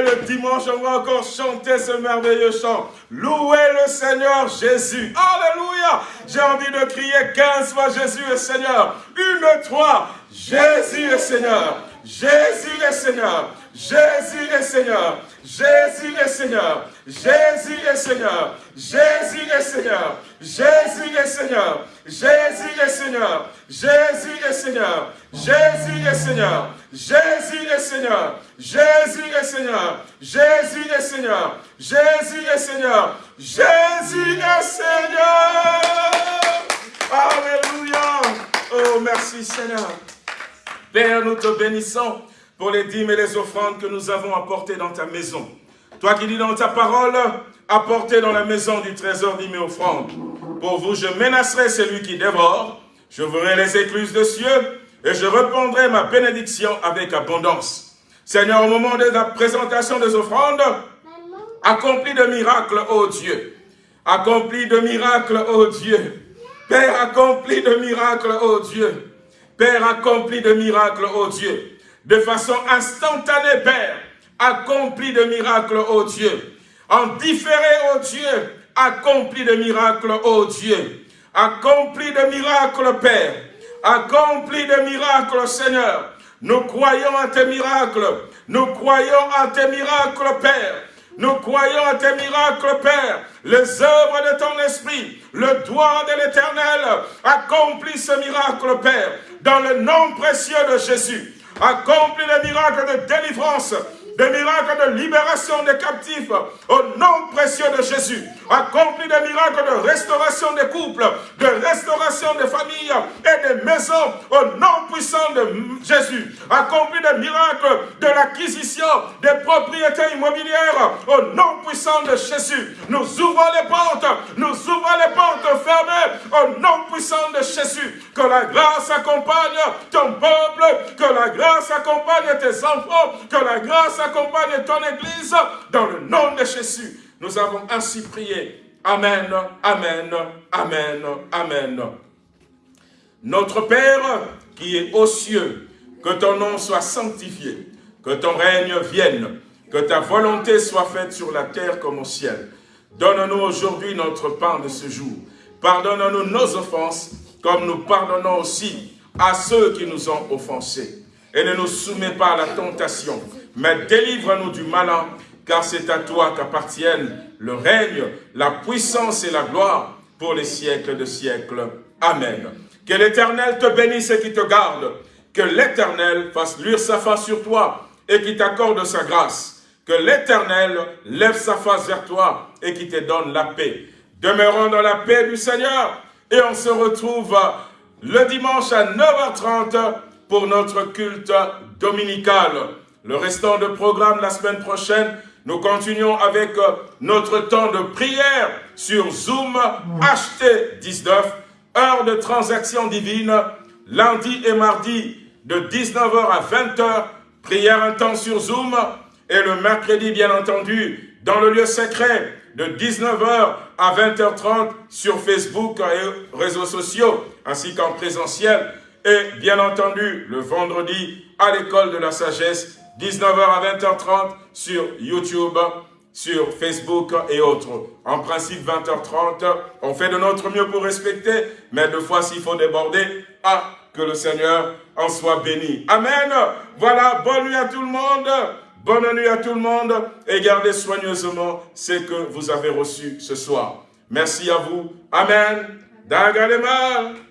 le dimanche, on va encore chanter ce merveilleux chant. Louez le Seigneur Jésus. Alléluia. J'ai envie de crier 15 fois Jésus est Seigneur. Une, trois. Jésus est Seigneur. Jésus est Seigneur. Jésus est Seigneur. Jésus est Seigneur. Jésus est Seigneur. Jésus est Seigneur. Jésus est Seigneur. Jésus est Seigneur. Jésus est Seigneur. Jésus est Seigneur. Jésus est Seigneur. Jésus est Seigneur. Jésus est Seigneur. Jésus est Seigneur. Jésus est Seigneur. Alléluia. Oh, merci Seigneur. Père, nous te bénissons pour les dîmes et les offrandes que nous avons apportées dans ta maison. Toi qui dis dans ta parole, apportez dans la maison du trésor et offrandes. Pour vous, je menacerai celui qui dévore, je les écluses de cieux, et je répondrai ma bénédiction avec abondance. Seigneur, au moment de la présentation des offrandes, accomplis de miracles, ô Dieu. Accomplis de miracles, ô Dieu. Père, accomplis de miracles, ô Dieu. Père, accomplis de miracles, ô Dieu de façon instantanée, Père, accompli de miracles, ô Dieu. En différé, ô Dieu, accompli de miracles, ô Dieu. Accompli de miracles, Père. Accompli de miracles, Seigneur. Nous croyons à tes miracles. Nous croyons à tes miracles, Père. Nous croyons à tes miracles, Père. Les œuvres de ton esprit, le doigt de l'éternel, accomplit ce miracle, Père, dans le nom précieux de Jésus accomplis les miracles de délivrance, des miracles de libération des captifs, au nom précieux de Jésus. Accomplis des miracles de restauration des couples, de restauration des familles et des maisons, au nom puissant de Jésus. Accomplis des miracles de l'acquisition des propriétés immobilières, au nom puissant de Jésus. Nous ouvrons les portes, nous ouvrons les portes fermées, au nom puissant de Jésus. Que la grâce accompagne ton peuple, que la grâce accompagne tes enfants, que la grâce accompagne ton Église, dans le nom de Jésus. Nous avons ainsi prié. Amen, Amen, Amen, Amen. Notre Père qui est aux cieux, que ton nom soit sanctifié, que ton règne vienne, que ta volonté soit faite sur la terre comme au ciel. Donne-nous aujourd'hui notre pain de ce jour. Pardonne-nous nos offenses, comme nous pardonnons aussi à ceux qui nous ont offensés. Et ne nous soumets pas à la tentation, mais délivre-nous du malin, car c'est à toi qu'appartiennent le règne, la puissance et la gloire pour les siècles de siècles. Amen. Que l'Éternel te bénisse et qui te garde. Que l'Éternel fasse luire sa face sur toi et qui t'accorde sa grâce. Que l'Éternel lève sa face vers toi et qui te donne la paix. Demeurons dans la paix du Seigneur et on se retrouve le dimanche à 9h30 pour notre culte dominical. Le restant de programme la semaine prochaine, nous continuons avec euh, notre temps de prière sur Zoom HT19, heure de transaction divine, lundi et mardi de 19h à 20h, prière un temps sur Zoom, et le mercredi, bien entendu, dans le lieu secret, de 19h à 20h30 sur Facebook et réseaux sociaux, ainsi qu'en présentiel. Et bien entendu, le vendredi, à l'école de la sagesse, 19h à 20h30 sur YouTube, sur Facebook et autres. En principe, 20h30, on fait de notre mieux pour respecter, mais deux fois, s'il faut déborder, ah, que le Seigneur en soit béni. Amen. Voilà, bonne nuit à tout le monde. Bonne nuit à tout le monde et gardez soigneusement ce que vous avez reçu ce soir. Merci à vous. Amen. Dagalema.